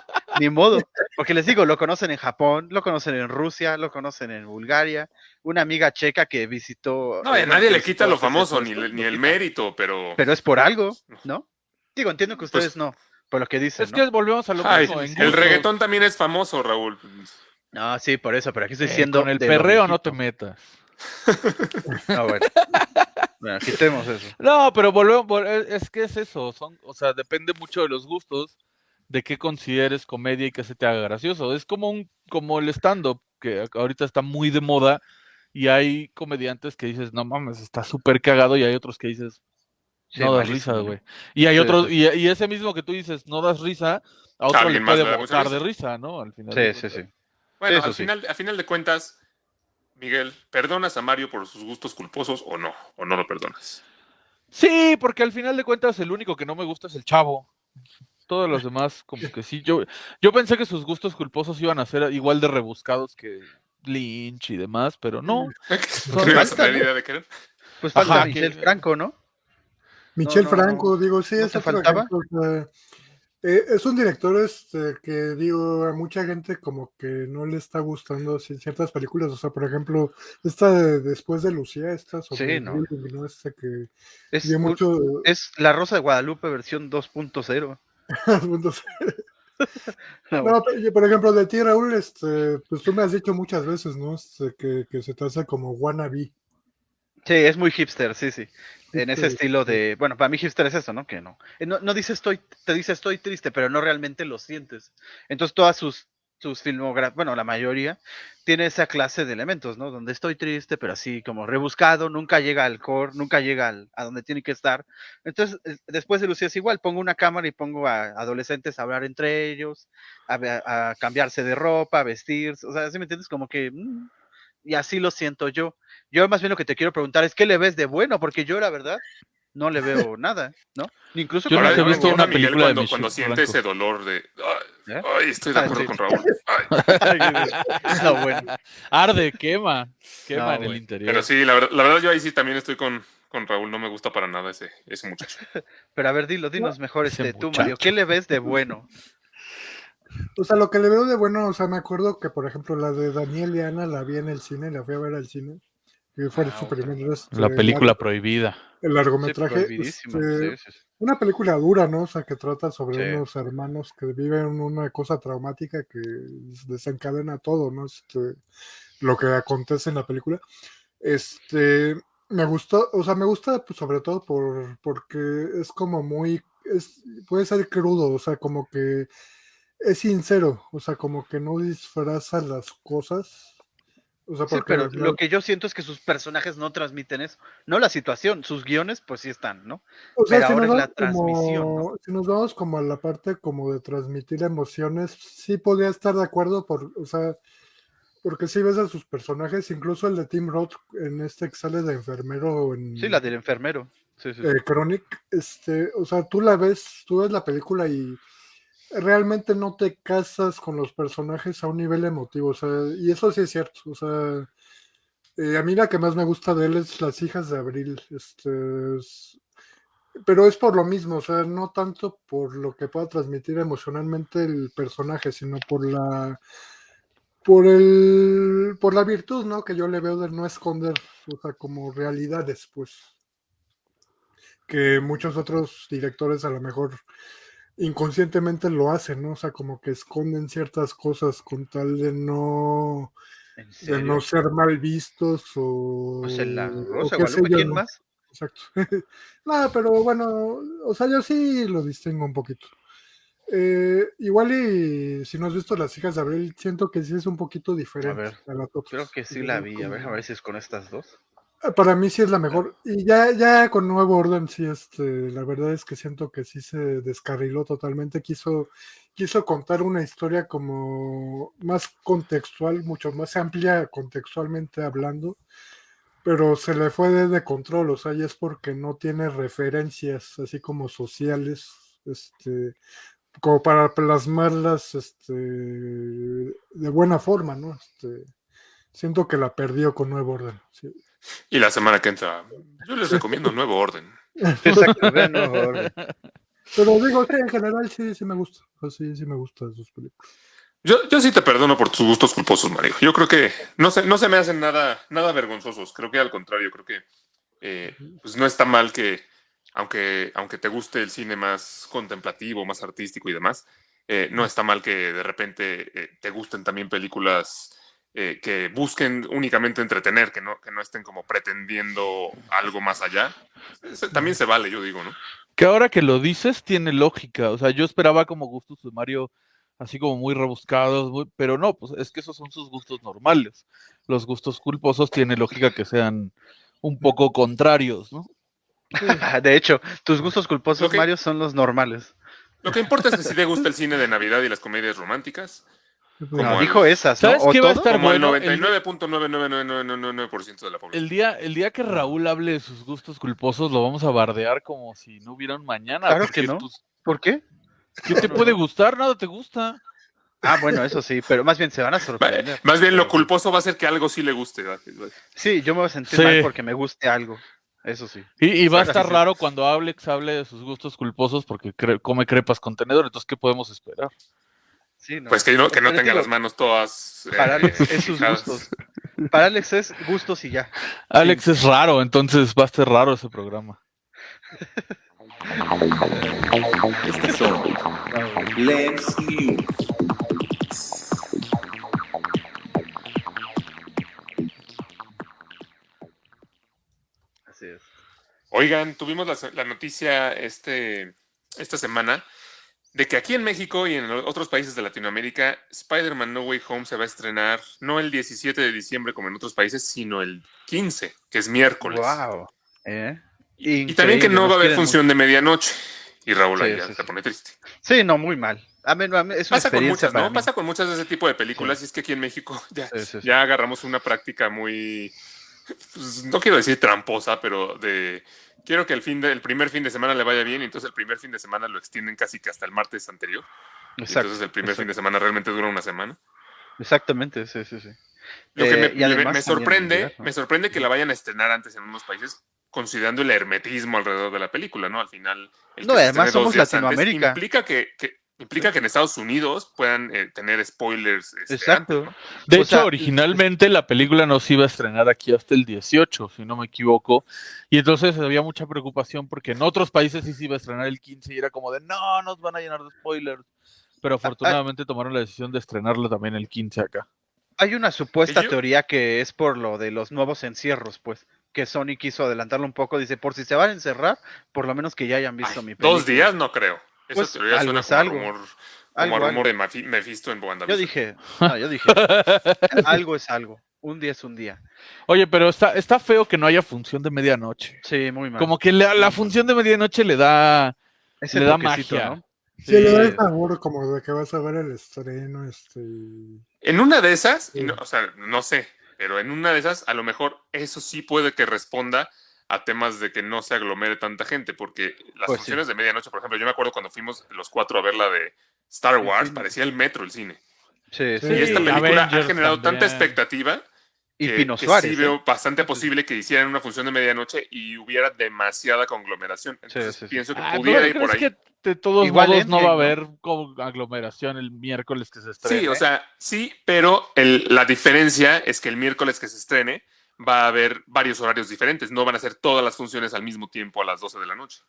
Ni modo. Porque les digo, lo conocen en Japón, lo conocen en Rusia, lo conocen en Bulgaria. Una amiga checa que visitó. No, a eh, nadie le quita lo famoso, ni, ni el mérito, pero. Pero es por algo, ¿no? Digo, entiendo que ustedes Pues- no, por lo que dicen, es ¿no? que volvemos a lo Ay, mismo. en el reggaetón también es famoso, Raúl. No, sí, por eso, pero aquí estoy Eh, diciendo. con el perreo no te metas. No, bueno. Bueno, quitemos eso. No, pero volvemos, vol- es es que es eso, son, o sea, depende mucho de los gustos, de qué consideres comedia y qué se te haga gracioso. Es como un, como el stand-up, que ahorita está muy de moda, y hay comediantes que dices, no mames, está súper cagado, y hay otros que dices, Sí, no das malísimo, risa, ¿no? güey. Y hay Sí, sí, y, y ese mismo que tú dices, no das risa, a otro le puede botar de risa. ¿no? Al final. de Sí, sí, cuentas. sí. Bueno, eso al, sí. final, al final de cuentas, Miguel, ¿perdonas a Mario por sus gustos culposos o no? ¿O no lo perdonas? Sí, porque al final de cuentas el único que no me gusta es el chavo. Todos los demás, como que sí. Yo, yo pensé que sus gustos culposos iban a ser igual de rebuscados que Lynch y demás, pero no. ¿No ibas a tener idea de querer? Pues falta Ajá, Michelle que- Franco, ¿no? Michel no, Franco, digo, sí, ¿no es faltaba? ejemplo, eh, es un director este, que, digo, a mucha gente como que no le está gustando así, ciertas películas, o sea, por ejemplo, esta de Después de Lucía, esta sobre Sí, ¿no? ¿no? Esta que Es, dio un- mucho... es La Rosa de Guadalupe versión 2.0. puntos. No, No, por ejemplo, de ti, Raúl, este, pues tú me has dicho muchas veces, ¿no? Este, que, que se te hace como wannabe. Sí, es muy hipster, sí, sí. En ese estilo de, bueno, para mí hipster es eso, ¿no? Que no. eh, No, no dice estoy, te dice estoy triste, pero no realmente lo sientes. Entonces todas sus, sus filmografías, bueno, la mayoría, tiene esa clase de elementos, ¿no? Donde estoy triste, pero así como rebuscado, nunca llega al core, nunca llega al- a donde tiene que estar. Entonces, después de Lucía es igual, pongo una cámara y pongo a adolescentes a hablar entre ellos, a cambiarse de ropa, a vestirse, o sea, ¿sí me entiendes? Como que... mm, y así lo siento yo. Yo más bien lo que te quiero preguntar es, ¿qué le ves de bueno? Porque yo, la verdad, no le veo nada, ¿no? Incluso Yo con nunca la he de visto Miguel- una Miguel película de cuando, cuando siente ese dolor de. Ay, ¿Eh? ay, estoy de Ah, acuerdo sí. con Raúl. Ay. no, bueno. Arde, quema, quema No, en el interior. Pero sí, la verdad, la verdad, yo ahí sí también estoy con, con Raúl. No me gusta para nada ese, ese muchacho. Pero a ver, dilo, dinos mejor este, tú, Mario. ¿Qué le ves de bueno? O sea, lo que le veo de bueno, o sea, me acuerdo que, por ejemplo, la de Daniel y Ana la vi en el cine, la fui a ver al cine. Que fue Ah, su primer este, La película prohibida. el Sí, largometraje. prohibidísimo, este, sí, sí, sí. Una película dura, ¿no? O sea, que trata sobre Sí. unos hermanos que viven una cosa traumática que desencadena todo, ¿no? Este, lo que acontece en la película. Este, me gustó, o sea, me gusta pues, sobre todo por, porque es como muy, es, puede ser crudo, o sea, como que es sincero, o sea, como que no disfraza las cosas. O sea, Sí, pero lo que yo siento es que sus personajes no transmiten eso. No la situación, sus guiones, pues sí están, ¿no? O sea, Pero si ahora es la transmisión, ¿no? si nos vamos como a la parte como de transmitir emociones, sí podría estar de acuerdo, por, o sea, porque si ves a sus personajes, incluso el de Tim Roth en este que sale de enfermero en Sí, la del enfermero. Sí, sí, sí. eh, Chronic, este, o sea, tú la ves, tú ves la película y realmente no te casas con los personajes a un nivel emotivo, o sea, y eso sí es cierto, o sea, eh, a mí la que más me gusta de él es Las hijas de Abril, este, es- pero es por lo mismo, o sea, no tanto por lo que pueda transmitir emocionalmente el personaje, sino por la por el por la virtud, ¿no? Que yo le veo de no esconder, o sea, como realidades, pues que muchos otros directores a lo mejor inconscientemente lo hacen, ¿no? O sea, como que esconden ciertas cosas con tal de no ¿En de no ser mal vistos o en la o Rosa qué de sé Guadalupe, yo, ¿quién ¿no? más? Exacto. no, pero bueno, o sea, yo sí lo distingo un poquito. Eh, igual y si no has visto Las hijas de Abril, siento que sí es un poquito diferente ver, a las otras. Creo que sí la vi. A ver, a ver si es con estas dos. Para mí sí es la mejor. Y ya, ya con Nuevo Orden, sí, este, la verdad es que siento que sí se descarriló totalmente. Quiso, quiso contar una historia como más contextual, mucho más amplia contextualmente hablando, pero se le fue de, de control, o sea, y es porque no tiene referencias así como sociales, este, como para plasmarlas, este, de buena forma, ¿no? Este, siento que la perdió con Nuevo Orden. sí. Y la semana que entra, yo les recomiendo Nuevo Orden. Exacto, vean Nuevo Orden. Pero digo que en general sí, sí me gusta. Sí, sí me gustan sus películas. Yo, yo sí te perdono por tus gustos culposos, Mario. Yo creo que no se, no se me hacen nada, nada vergonzosos. Creo que al contrario, creo que eh, pues no está mal que, aunque, aunque te guste el cine más contemplativo, más artístico y demás, eh, no está mal que de repente eh, te gusten también películas eh, que busquen únicamente entretener, que no, que no estén como pretendiendo algo más allá. Ese también se vale, yo digo, ¿no? Que ahora que lo dices, tiene lógica. O sea, yo esperaba como gustos de Mario así como muy rebuscados, muy- pero no, pues es que esos son sus gustos normales. Los gustos culposos tiene lógica que sean un poco contrarios, ¿no? De hecho, tus gustos culposos, Ok. Mario, son los normales. Lo que importa es que si te gusta el cine de Navidad y las comedias románticas, Como No, el- dijo esas, ¿no? ¿Sabes ¿O qué va a estar como bueno? el El- 99.99999% de la población. El día, el día que Raúl hable de sus gustos culposos, lo vamos a bardear como si no hubiera un mañana. Claro que no. pues, ¿Por qué? ¿Qué te puede gustar? Nada te gusta. Ah, bueno, eso sí, pero más bien se van a sorprender. Más bien lo culposo va a ser que algo sí le guste. Sí, yo me voy a sentir Sí. mal porque me guste algo. Eso sí. Y, y va a estar raro cuando Alex hable de sus gustos culposos porque cre- come crepas con tenedor. Entonces, ¿qué podemos esperar? Sí, no. Pues que no, que no tenga digo, las manos todas. eh, Para Alex es sus gustos. Para Alex es gustos y ya. Alex es raro, entonces va a ser raro ese programa. Estas son Lens News. Así es. Oigan, tuvimos la, la noticia este, esta semana de que aquí en México y en otros países de Latinoamérica, Spider-Man No Way Home se va a estrenar no el 17 de diciembre como en otros países, sino el 15, que es miércoles. Wow. ¿Eh? Y también que no va a haber función de medianoche. Y Raúl Sí, ahí ya sí, se pone triste. Sí, no, muy mal. A mí, a mí es una Pasa con muchas, ¿no? mí. Pasa con muchas de ese tipo de películas y es que aquí en México ya agarramos una práctica muy, pues, no quiero decir tramposa, pero de quiero que el fin de, el primer fin de semana le vaya bien y entonces el primer fin de semana lo extienden casi que hasta el martes anterior. Exacto, entonces el primer fin de semana realmente dura una semana. Exactamente, sí, sí, sí. Lo que Eh, me, además sorprende, me sorprende que la vayan a estrenar antes en unos países, considerando el hermetismo alrededor de la película, ¿no? Al final. el No, además somos Latinoamérica. implica que, que- implica que en Estados Unidos puedan eh, tener spoilers. este, Exacto. De O hecho, sea, originalmente la película no se iba a estrenar aquí hasta el 18, si no me equivoco. Y entonces había mucha preocupación porque en otros países sí se iba a estrenar el 15 y era como de no, nos van a llenar de spoilers. Pero afortunadamente tomaron la decisión de estrenarla también el 15 acá. Hay una supuesta teoría que es por lo de los nuevos encierros, pues, que Sony quiso adelantarlo un poco. Dice, por si se van a encerrar, por lo menos que ya hayan visto Ay, mi película. dos días no creo. Esa Pues, teoría algo suena es como algo. rumor, como Algo, rumor algo. de Mephisto en Yo dije, no, yo dije, algo es algo. Un día es un día. Oye, pero está, está feo que no haya función de medianoche. Sí, muy mal. Como que la, la función de medianoche le da... Ese le da magia. ¿no? Sí, le da el sabor como de que vas a ver el estreno, este... En una de esas, Sí. no- o sea, no sé, pero en una de esas, a lo mejor eso sí puede que responda a temas de que no se aglomere tanta gente, porque las Pues sí. funciones de medianoche, por ejemplo, yo me acuerdo cuando fuimos los cuatro a ver la de Star Wars, sí. parecía el metro el cine. Sí, sí. Sí, y esta película ha Avengers generado tanta también. expectativa Y que, Pino que Suárez. sí ¿eh? veo bastante posible que hicieran una función de medianoche y hubiera demasiada conglomeración. Entonces sí, sí. pienso que Ah, pudiera pero ir por ahí. ¿crees que de todos Igual modos no va a haber como aglomeración el miércoles que se estrene? Sí, o sea, sí, pero el- la diferencia es que el miércoles que se estrene va a haber varios horarios diferentes. No van a ser todas las funciones al mismo tiempo a las 12 de la noche.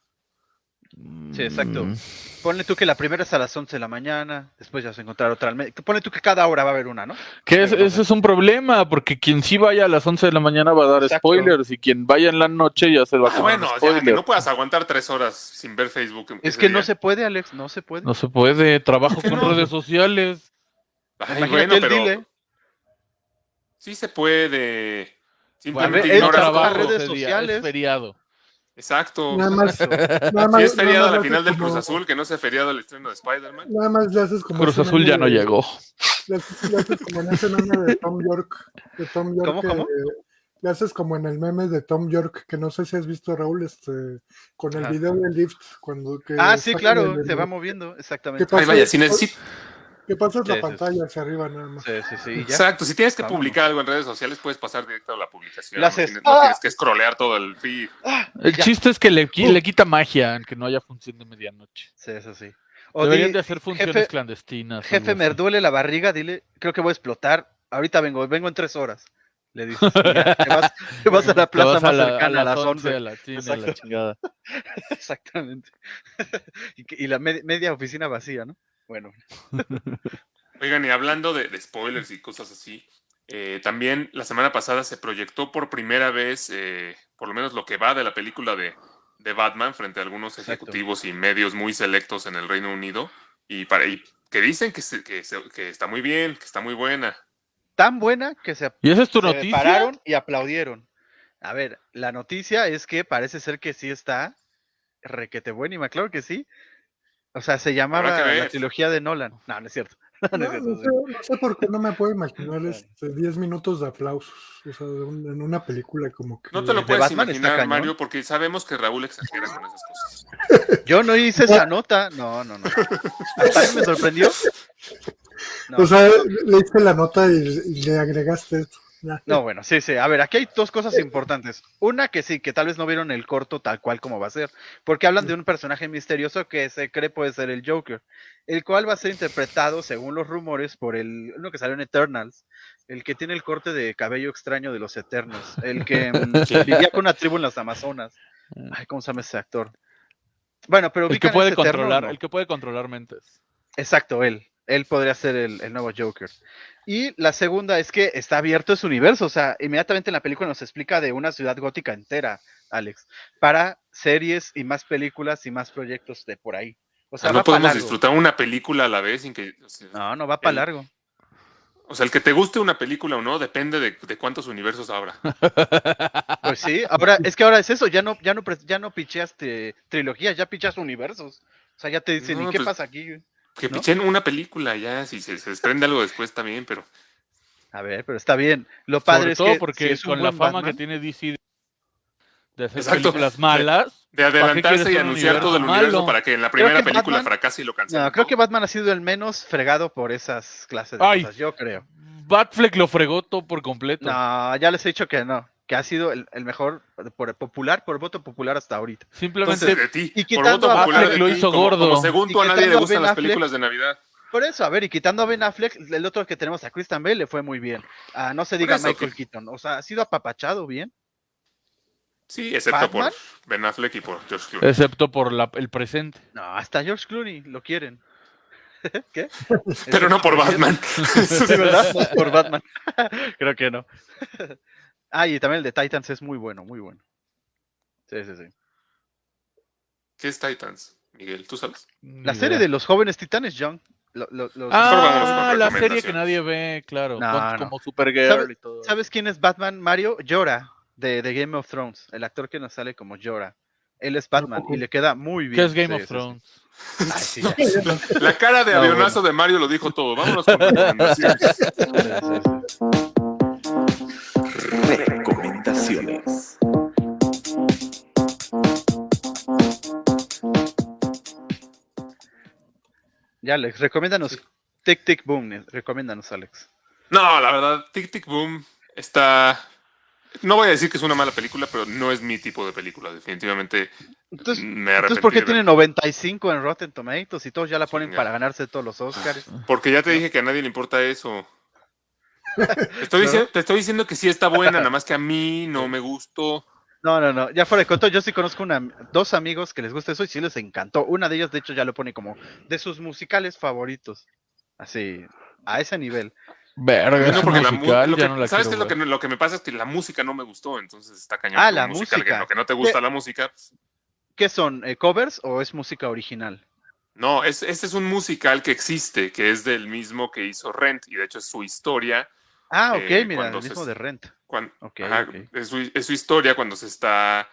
Sí, exacto. Mm. Ponle tú que la primera es a las 11 de la mañana, después ya vas a encontrar otra al medio. Ponle tú que cada hora va a haber una, ¿no? Que es- ese es un problema, porque quien sí vaya a las 11 de la mañana va a dar Exacto. spoilers y quien vaya en la noche ya se va a Ah, comer bueno, ya, spoilers. que no puedas aguantar tres horas sin ver Facebook. Es que no se puede, Alex, no se puede. No se puede, trabajo con no? redes sociales. Ay, Imagínate bueno, pero dile. sí se puede. Ver, Simplemente no ignoras trabajo redes sociales. es feriado. Exacto. Nada más, nada Si más, es feriado nada la más final haces del Cruz Azul, que no sea feriado el estreno de Spider-Man. Nada más le haces como... Cruz Azul ya no de- llegó. Le haces, le haces como en ese meme de Tom York. De Tom York ¿Cómo, que- cómo? Le haces como en el meme de Tom York, que no sé si has visto, Raúl, este, con el Ajá. video del lift. Cuando, que Ah, sí, claro, el- se va moviendo, exactamente. Ay, vaya, si necesito. Que pasas Sí, la sí, pantalla hacia arriba nada más. Sí, sí, sí. y ya. Exacto, si tienes que publicar algo en redes sociales, puedes pasar directo a la publicación. No, haces. tienes, no ¡Ah! tienes que scrollear todo el feed. El Ya. chiste es que le, le quita magia que no haya función de medianoche. Sí, eso sí. O Deberían di, de hacer funciones jefe- clandestinas. jefe, me así. duele la barriga, dile, creo que voy a explotar. Ahorita vengo, vengo en tres horas. Le dices, ya, te, vas, te vas a la plaza vas más a la- cercana a las 11, 11. a la, sí, a la Exacto. chingada. Exactamente. y, la med- media oficina vacía, ¿no? Bueno, Oigan, y hablando de, de spoilers y cosas así, eh, también la semana pasada se proyectó por primera vez, eh, por lo menos lo que va de la película de, de Batman frente a algunos Exacto. ejecutivos y medios muy selectos en el Reino Unido y, para, y que dicen que, se- que, se- que está muy bien, que está muy buena. tan buena que se, ¿Y esa es tu se noticia? pararon y aplaudieron. A ver, la noticia es que parece ser que sí está requete buenísima, claro que sí. O sea, se llamaba la trilogía de Nolan. No, no es cierto. No, no es No, cierto, no sí. sé, no sé por qué no me puedo imaginar este, 10 minutos de aplausos o sea, de un- en una película como que... No te lo de puedes Batman imaginar. Mario, porque sabemos que Raúl exagera con esas cosas. Yo no hice esa nota. No, no, no. Me sorprendió. No. O sea, leíste la nota y, y le agregaste esto. No, bueno, sí, sí. A ver, aquí hay dos cosas importantes. Una que sí, que tal vez no vieron el corto tal cual como va a ser, porque hablan de un personaje misterioso que se cree puede ser el Joker, el cual va a ser interpretado, según los rumores, por el uno que salió en Eternals, el que tiene el corte de cabello extraño de los Eternos, el que mm, vivía con una tribu en las Amazonas. Ay, ¿cómo se llama ese actor? Bueno, pero El que puede Eterno, controlar, ¿no? el que puede controlar mentes. Exacto, él. Él podría ser el, el nuevo Joker. Y la segunda es que está abierto ese universo. O sea, inmediatamente en la película nos explica de una ciudad gótica entera, Alex, para series y más películas y más proyectos de por ahí. O O sea, sea, no podemos disfrutar una película a la vez sin que. O sea, No, no va para largo. o sea, el que te guste una película o no depende de, de cuántos universos habrá. Pues sí, ahora es que ahora es eso, ya no, ya no, ya no picheas te- trilogías, ya pichas universos. O sea, ya te dicen, No, ¿y qué pues- pasa aquí? Que ¿No? pichen una película ya, si se, se desprende algo después también, pero. A ver, pero está bien. Lo padre Sobre es todo que porque si es un con la fama Batman- que tiene DC de hacer Exacto. películas malas, De adelantarse y un anunciar todo el universo malo? para que en la primera película Batman- fracase y lo cancelen. No, creo que Batman ha sido el menos fregado por esas clases de Ay. cosas, yo creo. Batfleck lo fregó todo por completo. No, ya les he dicho que no, que ha sido el, el mejor por popular, por voto popular hasta ahorita. Simplemente Entonces, de ti. y por quitando voto a popular Affleck de lo hizo como- gordo. como según tú a nadie le gustan las películas de Navidad. Por eso, a ver, y quitando a Ben Affleck, el otro que tenemos a Christian Bale le fue muy bien. Ah, no se diga eso, Michael que- Keaton, o sea, ha sido apapachado bien. Sí, excepto ¿Batman? por Ben Affleck y por George Clooney. excepto por la- el presente. No, hasta George Clooney lo quieren. ¿Qué? Pero no por Batman. Sí, ¿verdad? No por Batman. Creo que no. Ah, y también el de Titans es muy bueno, muy bueno. Sí, sí, sí. ¿Qué es Titans, Miguel? ¿Tú sabes? La serie de los jóvenes titanes, John. Lo- lo- Ah, la serie que nadie ve, claro. No, con- no. Como Supergirl ¿Sabe- y todo. ¿Sabes quién es Batman? Mario Llora, de, de Game of Thrones. El actor que nos sale como Llora. Él es Batman y le queda muy bien. ¿Qué es Game Sí, of. Thrones? Ay, sí, ya. La cara de No, avionazo de Mario lo dijo todo. Vámonos con recomendaciones. Recomendaciones. Ya, Alex, recomiéndanos. Tic Tic Boom, eh, recomiéndanos, Alex. No, la verdad, Tic Tic Boom está. No voy a decir que es una mala película, pero no es mi tipo de película. Definitivamente Entonces, me entonces ¿por qué de tiene verla. 95 en Rotten Tomatoes y todos ya la ponen Chinga. para ganarse todos los Oscars? Porque ya te dije que a nadie le importa eso. Te estoy, diciendo, te estoy diciendo que sí está buena, nada más que a mí no me gustó. No, no, no, ya fuera de coto, yo sí conozco una, dos amigos que les gusta eso y sí les encantó. Una de ellas, de hecho, ya lo pone como de sus musicales favoritos. Así, a ese nivel. Verga, No, porque la ya que- no la ¿Sabes qué es lo que, lo que me pasa? Es que la música no me gustó, entonces está cañón. Ah, la musical, música. Que lo que no te gusta la música. pues, ¿Qué son? eh, ¿Covers o es música original? No, es, este es un musical que existe, que es del mismo que hizo Rent, y de hecho es su historia. Ah, ok, Eh, mira, el se- mismo de Rent. cuan- Ok, ajá, ok. Es, su, es su historia cuando se está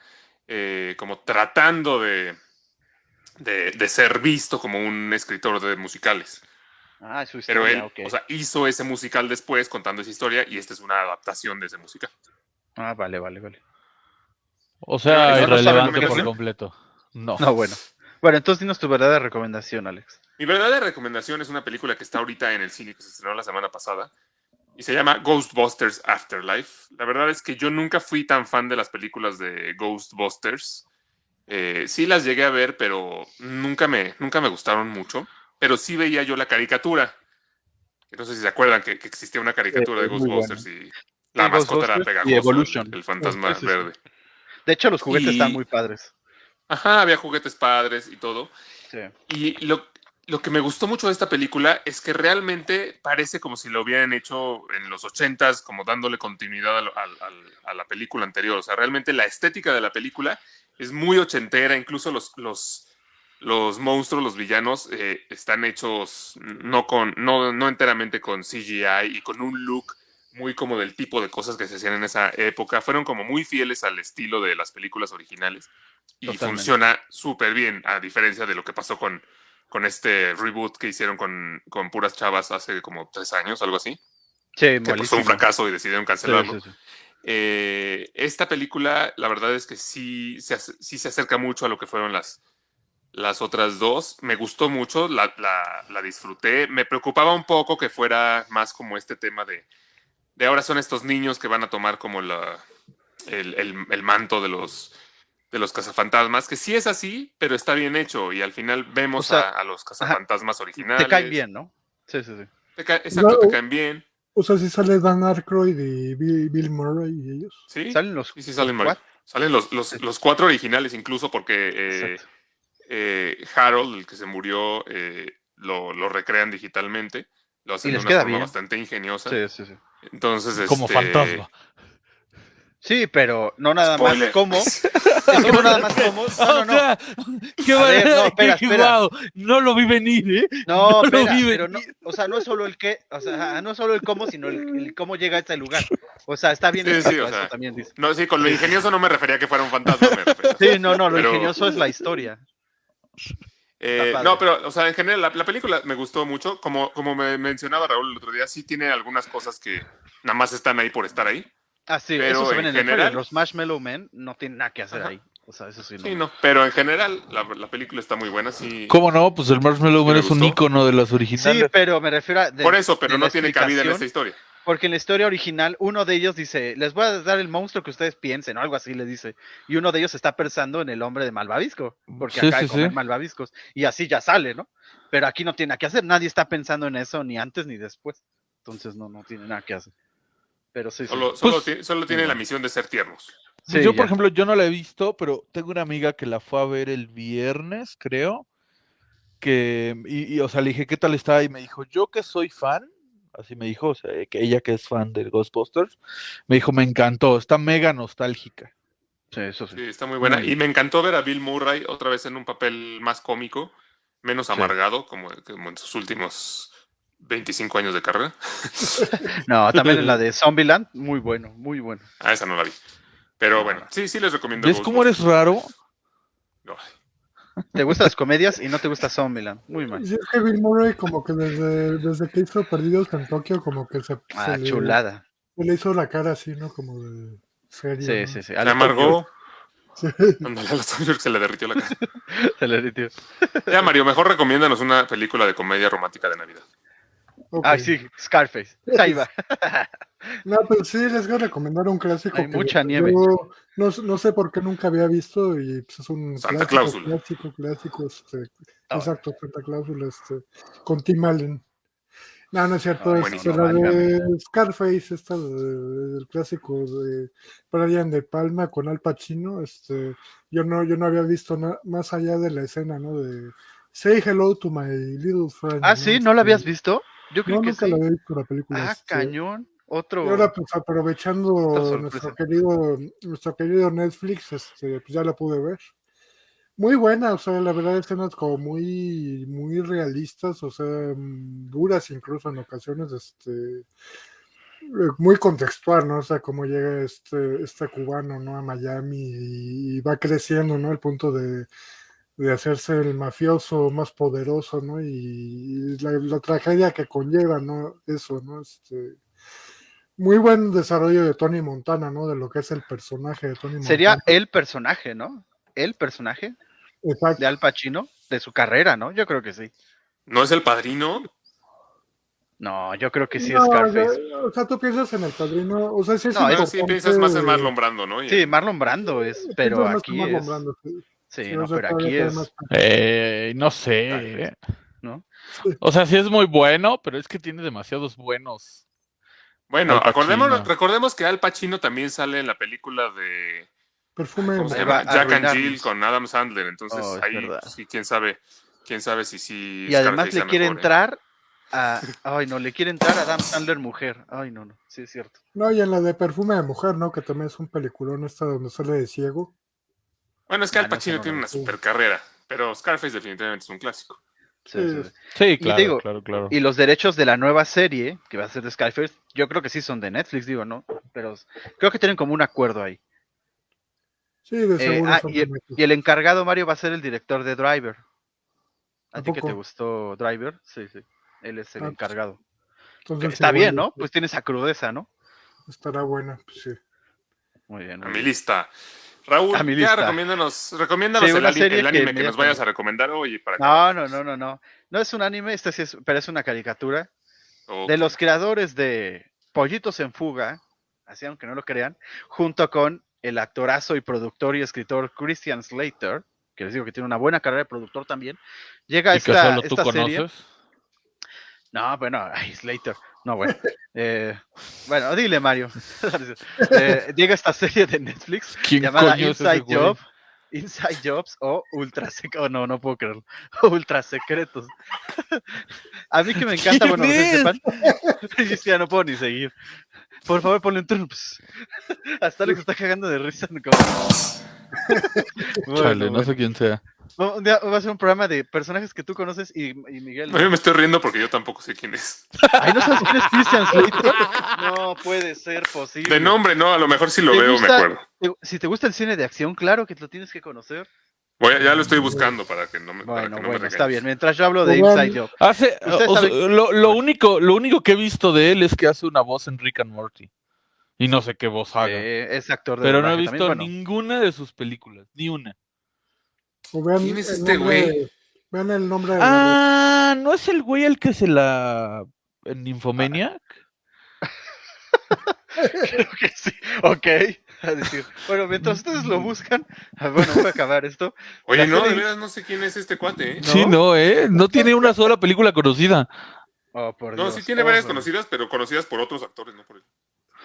eh, como tratando de, de, de ser visto como un escritor de musicales. Ah, es su Pero historia, él, ok. o sea, hizo ese musical después contando esa historia y esta es una adaptación de ese musical. Ah, vale, vale, vale. O sea, Pero no saben irrelevante por completo. No. No, bueno. Bueno, entonces dinos tu verdadera recomendación, Alex. Mi verdadera recomendación es una película que está ahorita en el cine que se estrenó la semana pasada y se llama Ghostbusters Afterlife. La verdad es que yo nunca fui tan fan de las películas de Ghostbusters. Eh, sí las llegué a ver, pero nunca me, nunca me gustaron mucho. Pero sí veía yo la caricatura. No sé si se acuerdan que, que existía una caricatura de Ghostbusters y la mascota era y pegajosa, Evolution. el, el fantasma Sí, sí, sí. verde. De hecho, los juguetes Y- están muy padres. Ajá, había juguetes padres y todo. Sí. Y lo, lo que me gustó mucho de esta película es que realmente parece como si lo hubieran hecho en los ochentas, como dándole continuidad a la película anterior. O sea, realmente la estética de la película es muy ochentera, incluso los, los, los monstruos, los villanos, eh, están hechos no, con, no, no enteramente con CGI y con un look muy como del tipo de cosas que se hacían en esa época. Fueron como muy fieles al estilo de las películas originales y Totalmente. funciona súper bien, a diferencia de lo que pasó con, con este reboot que hicieron con, con puras chavas hace como tres años, algo así. Sí, Que pues, fue un fracaso y decidieron cancelarlo. sí, sí. Eh, esta película, la verdad es que sí se, sí se acerca mucho a lo que fueron las, las otras dos. Me gustó mucho, la, la- la disfruté. Me preocupaba un poco que fuera más como este tema de, de ahora son estos niños que van a tomar como la, el, el- el manto de los, de los cazafantasmas, que sí es así, pero está bien hecho. Y al final vemos O sea, a, a los cazafantasmas originales. Te caen bien, ¿no? Sí, sí, sí. Te exacto, No. te caen bien. O sea, si sale Dan Aykroyd y Bill, Bill Murray y ellos. Sí, Salen los. sí, sí salen, los Mario. Salen los, los, los cuatro originales incluso porque eh, eh, Harold, el que se murió, eh, lo, lo recrean digitalmente. Lo hacen Y de una queda forma bien. bastante ingeniosa. Sí, sí, sí. Entonces, Como este, fantasma. Sí, pero no nada Spoiler. más como. Es que no nada más como. No, no, O no. sea, qué A ver, no, espera, espera. lo vi venir, ¿eh? No, No lo vi pero no, o sea, no es solo el qué, o sea, no es solo el cómo, sino el, el cómo llega a este lugar. O sea, está bien Sí, sí, escrito, o eso sea, también dice. No, sí, con lo ingenioso no me refería a que fuera un fantasma. Sí, no, no, lo Pero- ingenioso es la historia. Eh, no, pero, o sea, en general, la, la película me gustó mucho. Como, como me mencionaba Raúl el otro día, sí tiene algunas cosas que nada más están ahí por estar ahí. Ah, sí, Pero eso se en ven en el general- trailer. Los Marshmallow Men no tienen nada que hacer Ajá. ahí. O sea, eso sí, no. Sí, no. Pero en general, la, la película está muy buena. Sí. ¿Cómo no? Pues el Marshmallow ¿Sí Man es un icono de las Sí, originales. pero me refiero a. de- Por eso, pero no tiene cabida en esta historia. Porque en la historia original, uno de ellos dice: Les voy a dar el monstruo que ustedes piensen, o algo así le dice. Y uno de ellos está pensando en el hombre de Malvavisco, porque Sí, acaba sí, de comer sí. Malvaviscos. Y así ya sale, ¿no? Pero aquí no tiene nada que hacer. Nadie está pensando en eso ni antes ni después. Entonces no, no tiene nada que hacer. Pero sí, sí. Solo, solo, Pues- tiene, solo tiene la misión de ser tiernos. Sí, yo, por ejemplo, yo no la he visto, pero tengo una amiga que la fue a ver el viernes, creo. Que, y, y, o sea, le dije, ¿qué tal está? Y me dijo, yo que soy fan, así me dijo, o sea, que ella que es fan del Ghostbusters, me dijo, me encantó, está mega nostálgica. Sí, eso sí. Sí, está muy buena. Y me encantó ver a Bill Murray otra vez en un papel más cómico, menos Sí. amargado, como, como en sus últimos 25 años de carrera. No, también la de Zombieland, muy bueno, muy bueno. Ah, esa no la vi. Pero bueno, sí, sí les recomiendo. ¿Ves cómo eres raro? No, Te gustan las comedias y no te gusta Zombieland. Muy mal. Sí, es que Bill Murray como que desde, desde que hizo Perdidos en Tokio como que se, Ah, se le, chulada. se le hizo la cara así, ¿no? Como de serio. Sí, ¿no? sí, sí. La amargó. Sí. Ándale, a los York se le derritió la cara. Se le derritió. Ya, Mario, mejor recomiéndanos una película de comedia romántica de Navidad. Ay, sí, Scarface. Ahí va. No, pero sí les voy a recomendar un clásico. Hay que mucha nieve. yo no, no sé por qué nunca había visto y pues, es un Santa clásico, Cláusula. clásico, clásico. Este, Ah. exacto, Santa Cláusula, este, con Tim Allen. No, no es cierto, Ah, es buenísimo, la de válgame. Scarface, esta de- del clásico de Brian De Palma con Al Pacino. Este, yo no, yo no había visto na- más allá de la escena, ¿no? De Say hello to my little friend. Ah, sí, ¿no la habías Este, visto? Yo creo No, que nunca sí. la había visto la película. Ah, este, cañón. Otro. y ahora, pues aprovechando nuestro querido, nuestro querido Netflix, este, pues ya la pude ver. Muy buena, o sea, la verdad, escenas como muy, muy realistas, o sea, mm, duras incluso en ocasiones, este, eh, muy contextual, ¿no? O sea, cómo llega este, este cubano, ¿no? A Miami y, y va creciendo, ¿no? Al punto de, de hacerse el mafioso más poderoso, ¿no? Y, la, la tragedia que conlleva, ¿no? Eso, ¿no? Este, muy buen desarrollo de Tony Montana, ¿no? De lo que es el personaje de Tony Sería Montana. el personaje, ¿no? El personaje Exacto. de Al Pacino, de su carrera, ¿no? Yo creo que sí. ¿No es el padrino? No, yo creo que sí No, es Scarface. o sea, tú piensas en el padrino, o sea, sí es No, sí, piensas más en Marlon Brando, ¿no? Sí, Marlon Brando es, pero aquí Marlon es. Brando, sí. Sí, no, pero aquí es. Eh, no sé. ¿eh? ¿no? O sea, sí es muy bueno, pero es que tiene demasiados buenos. Bueno, acordémonos- recordemos que Al Pacino también sale en la película de Perfume Jack and Jill con Adam Sandler. Entonces Oh, ahí sí, quién sabe, quién sabe si sí. Y además le quiere mejor, ¿eh? entrar a. Ay, no, le quiere entrar a Adam Sandler mujer. Ay, no, no. Sí, es cierto. No, y en la de Perfume de Mujer, ¿no? Que también es un peliculón esta donde sale de ciego. Bueno, es que Al no, Pacino no tiene una super carrera, pero Scarface definitivamente es un clásico. Sí, Sí, sí, claro, digo, claro, claro. Y los derechos de la nueva serie, que va a ser de Skyface, yo creo que sí son de Netflix, digo, ¿no? Pero creo que tienen como un acuerdo ahí. Sí, de Eh, seguro. ah, y, el, y encargado, Mario, va a ser el director de Driver. ¿A, ¿A ti que te gustó Driver? Sí, sí. Él es el Ah, pues, encargado. Entonces, está sí, bien, ¿no? Pues tiene esa crudeza, ¿no? Estará buena, pues sí. Muy bien. A mi lista. Raúl, A mi ya recomiéndanos, recomiéndanos Sí, el, el anime que, que nos vayas a recomendar hoy. Para que- No, no, no, no, no. No es un anime, este sí es, pero es una caricatura. De los creadores de Pollitos en Fuga, así aunque no lo crean, junto con el actorazo y productor y escritor Christian Slater, que les digo que tiene una buena carrera de productor también, llega y que esta, solo tú esta serie. No, bueno, ay, Slater. No, bueno. Eh, bueno, dile, Mario. Eh, llega esta serie de Netflix ¿Quién llamada Inside? Job. Inside Jobs o Ultra Secretos. Oh, no, no puedo creerlo. Ultra Secretos. A mí que me encanta, ¿Quién bueno, ustedes es? sepan. Ya no puedo ni seguir. Por favor, ponle un turno. pues. Hasta lo que está cagando de risa. como- Bueno, Chale, no sé quién sea. Un día va a ser un programa de personajes que tú conoces y, y Miguel. No, yo me estoy riendo porque yo tampoco sé quién es. Ay, ¿no sabes quién es Christian Slater? No puede ser posible. De nombre, no, a lo mejor si lo ¿Te veo, me acuerdo. te- Si te gusta el cine de acción, claro que lo tienes que conocer. Voy a- ya lo estoy buscando para que no me, Bueno, no me bueno, está bien. Mientras yo hablo de Inside Job. Hace, o sea, lo, lo único, lo único que he visto de él es que hace una voz en Rick and Morty. Y no sé qué voz haga. Eh, es actor de pero no he visto también, bueno. ninguna de sus películas, ni una. O vean ¿Quién es el este nombre- güey? Vean el nombre de la Ah, ¿no es el güey el que se la... en Nymphomaniac? Creo que sí. Ok. A decir, bueno, mientras ustedes lo buscan, ah, bueno, voy a acabar esto. Oye, La no, de veras no sé quién es este cuate, ¿eh? Sí, no, ¿eh? No tiene una sola película conocida. Oh, por No, Dios. sí tiene Oh, varias por- conocidas, pero conocidas por otros actores, no por él.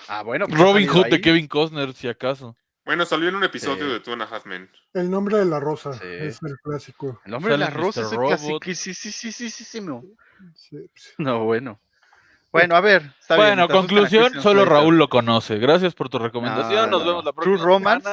Ah, bueno. pues Robin Hood de. Kevin Costner, si acaso. Bueno, salió en un episodio Sí. de Two and a Half Men. El nombre de la rosa Sí. es el clásico. El hombre de la rosa Mr. es el clásico. Sí, sí, sí, sí, sí, sí, sí, no. No, bueno. Bueno, a ver. está bien, bueno, a conclusión, solo. Raúl lo conoce. Gracias por tu recomendación. No, Nos no, vemos la próxima True Romance.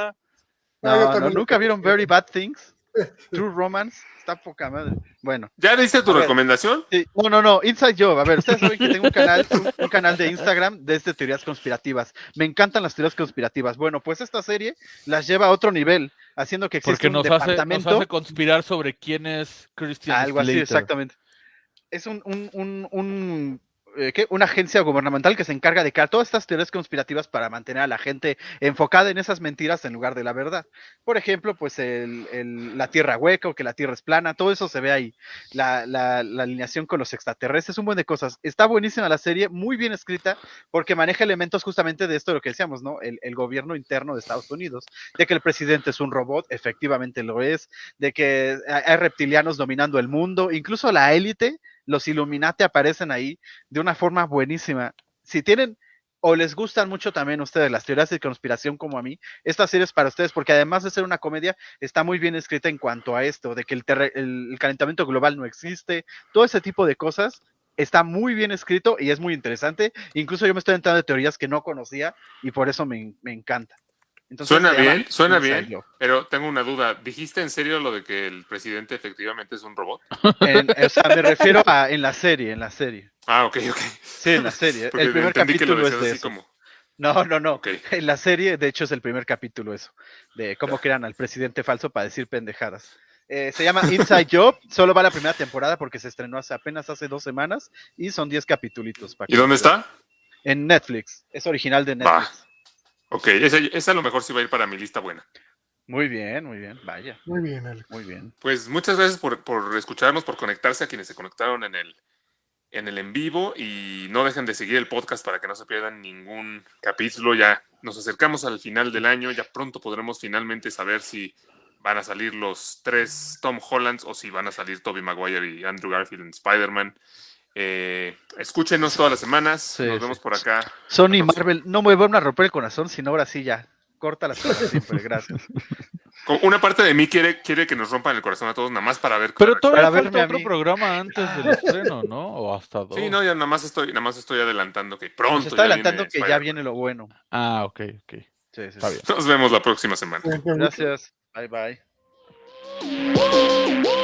No, nunca vieron. Very Bad Things. True Romance. Está poca madre. Bueno. ¿Ya diste tu recomendación? Sí, no, no, no, Inside Job. A ver, ustedes saben que tengo un canal, un, un canal de Instagram desde teorías conspirativas. Me encantan las teorías conspirativas. Bueno, pues esta serie las lleva a otro nivel, haciendo que exista Porque un nos hace, nos departamento, hace conspirar sobre quién es Christian algo así, exactamente. Es un, un, un, un, eh, una agencia gubernamental que se encarga de crear todas estas teorías conspirativas para mantener a la gente enfocada en esas mentiras en lugar de la verdad. Por ejemplo, pues la Tierra hueca o que la Tierra es plana, todo eso se ve ahí. La, alineación con los extraterrestres, un buen de cosas. Está buenísima la serie, muy bien escrita, porque maneja elementos justamente de esto de lo que decíamos, ¿no? El, gobierno interno de Estados Unidos, de que el presidente es un robot, efectivamente lo es, de que hay reptilianos dominando el mundo, incluso la élite, los Illuminati aparecen ahí de una forma buenísima. Si tienen o les gustan mucho también ustedes las teorías de conspiración como a mí, esta serie es para ustedes porque además de ser una comedia, está muy bien escrita en cuanto a esto, de que el, el- calentamiento global no existe, todo ese tipo de cosas. Está muy bien escrito y es muy interesante. Incluso yo me estoy entrando de teorías que no conocía y por eso me encanta. Entonces, Suena bien, suena bien, pero tengo una duda. ¿Dijiste en serio lo de que el presidente efectivamente es un robot? En- o sea, me refiero a en la serie, en la serie. Ah, ok, ok. Sí, en la serie. Porque el primer entendí que lo capítulo es de así eso. como... No, no, no. Ok. En la serie, de hecho, es el primer capítulo eso, de cómo crean al presidente falso para decir pendejadas. Eh, se llama Inside Job, solo va la primera temporada porque se estrenó hace apenas hace dos semanas y son 10 capítulos. ¿Y dónde está? En Netflix, es original de. Netflix. Ok, esa, esa a lo mejor sí va a ir para mi lista buena. Muy bien, muy bien, vaya, Muy bien, Alex. muy bien. Pues muchas gracias por, por escucharnos, por conectarse a quienes se conectaron en el, en el en vivo y no dejen de seguir el podcast para que no se pierdan ningún capítulo. Ya nos acercamos al final del año, ya pronto podremos finalmente saber si van a salir los tres Tom Hollands o si van a salir Toby Maguire y Andrew Garfield en Spider-Man. Eh, escúchenos todas las semanas, Sí, nos sí. vemos por acá. Sony. Marvel, no me van a romper el corazón, sino ahora sí ya. Córtalas para siempre, gracias. Una parte de mí quiere, quiere que nos rompan el corazón a todos, nada más para ver. Pero todavía Para falta otro programa antes del estreno, ¿no? O hasta dos. Sí, no, ya nada más estoy, nada más estoy adelantando que pronto. Nos está adelantando que ya viene lo bueno. Ah, ok, ok. Sí, sí, Está sí. bien. Nos vemos la próxima semana. Gracias. Bye bye. Woo!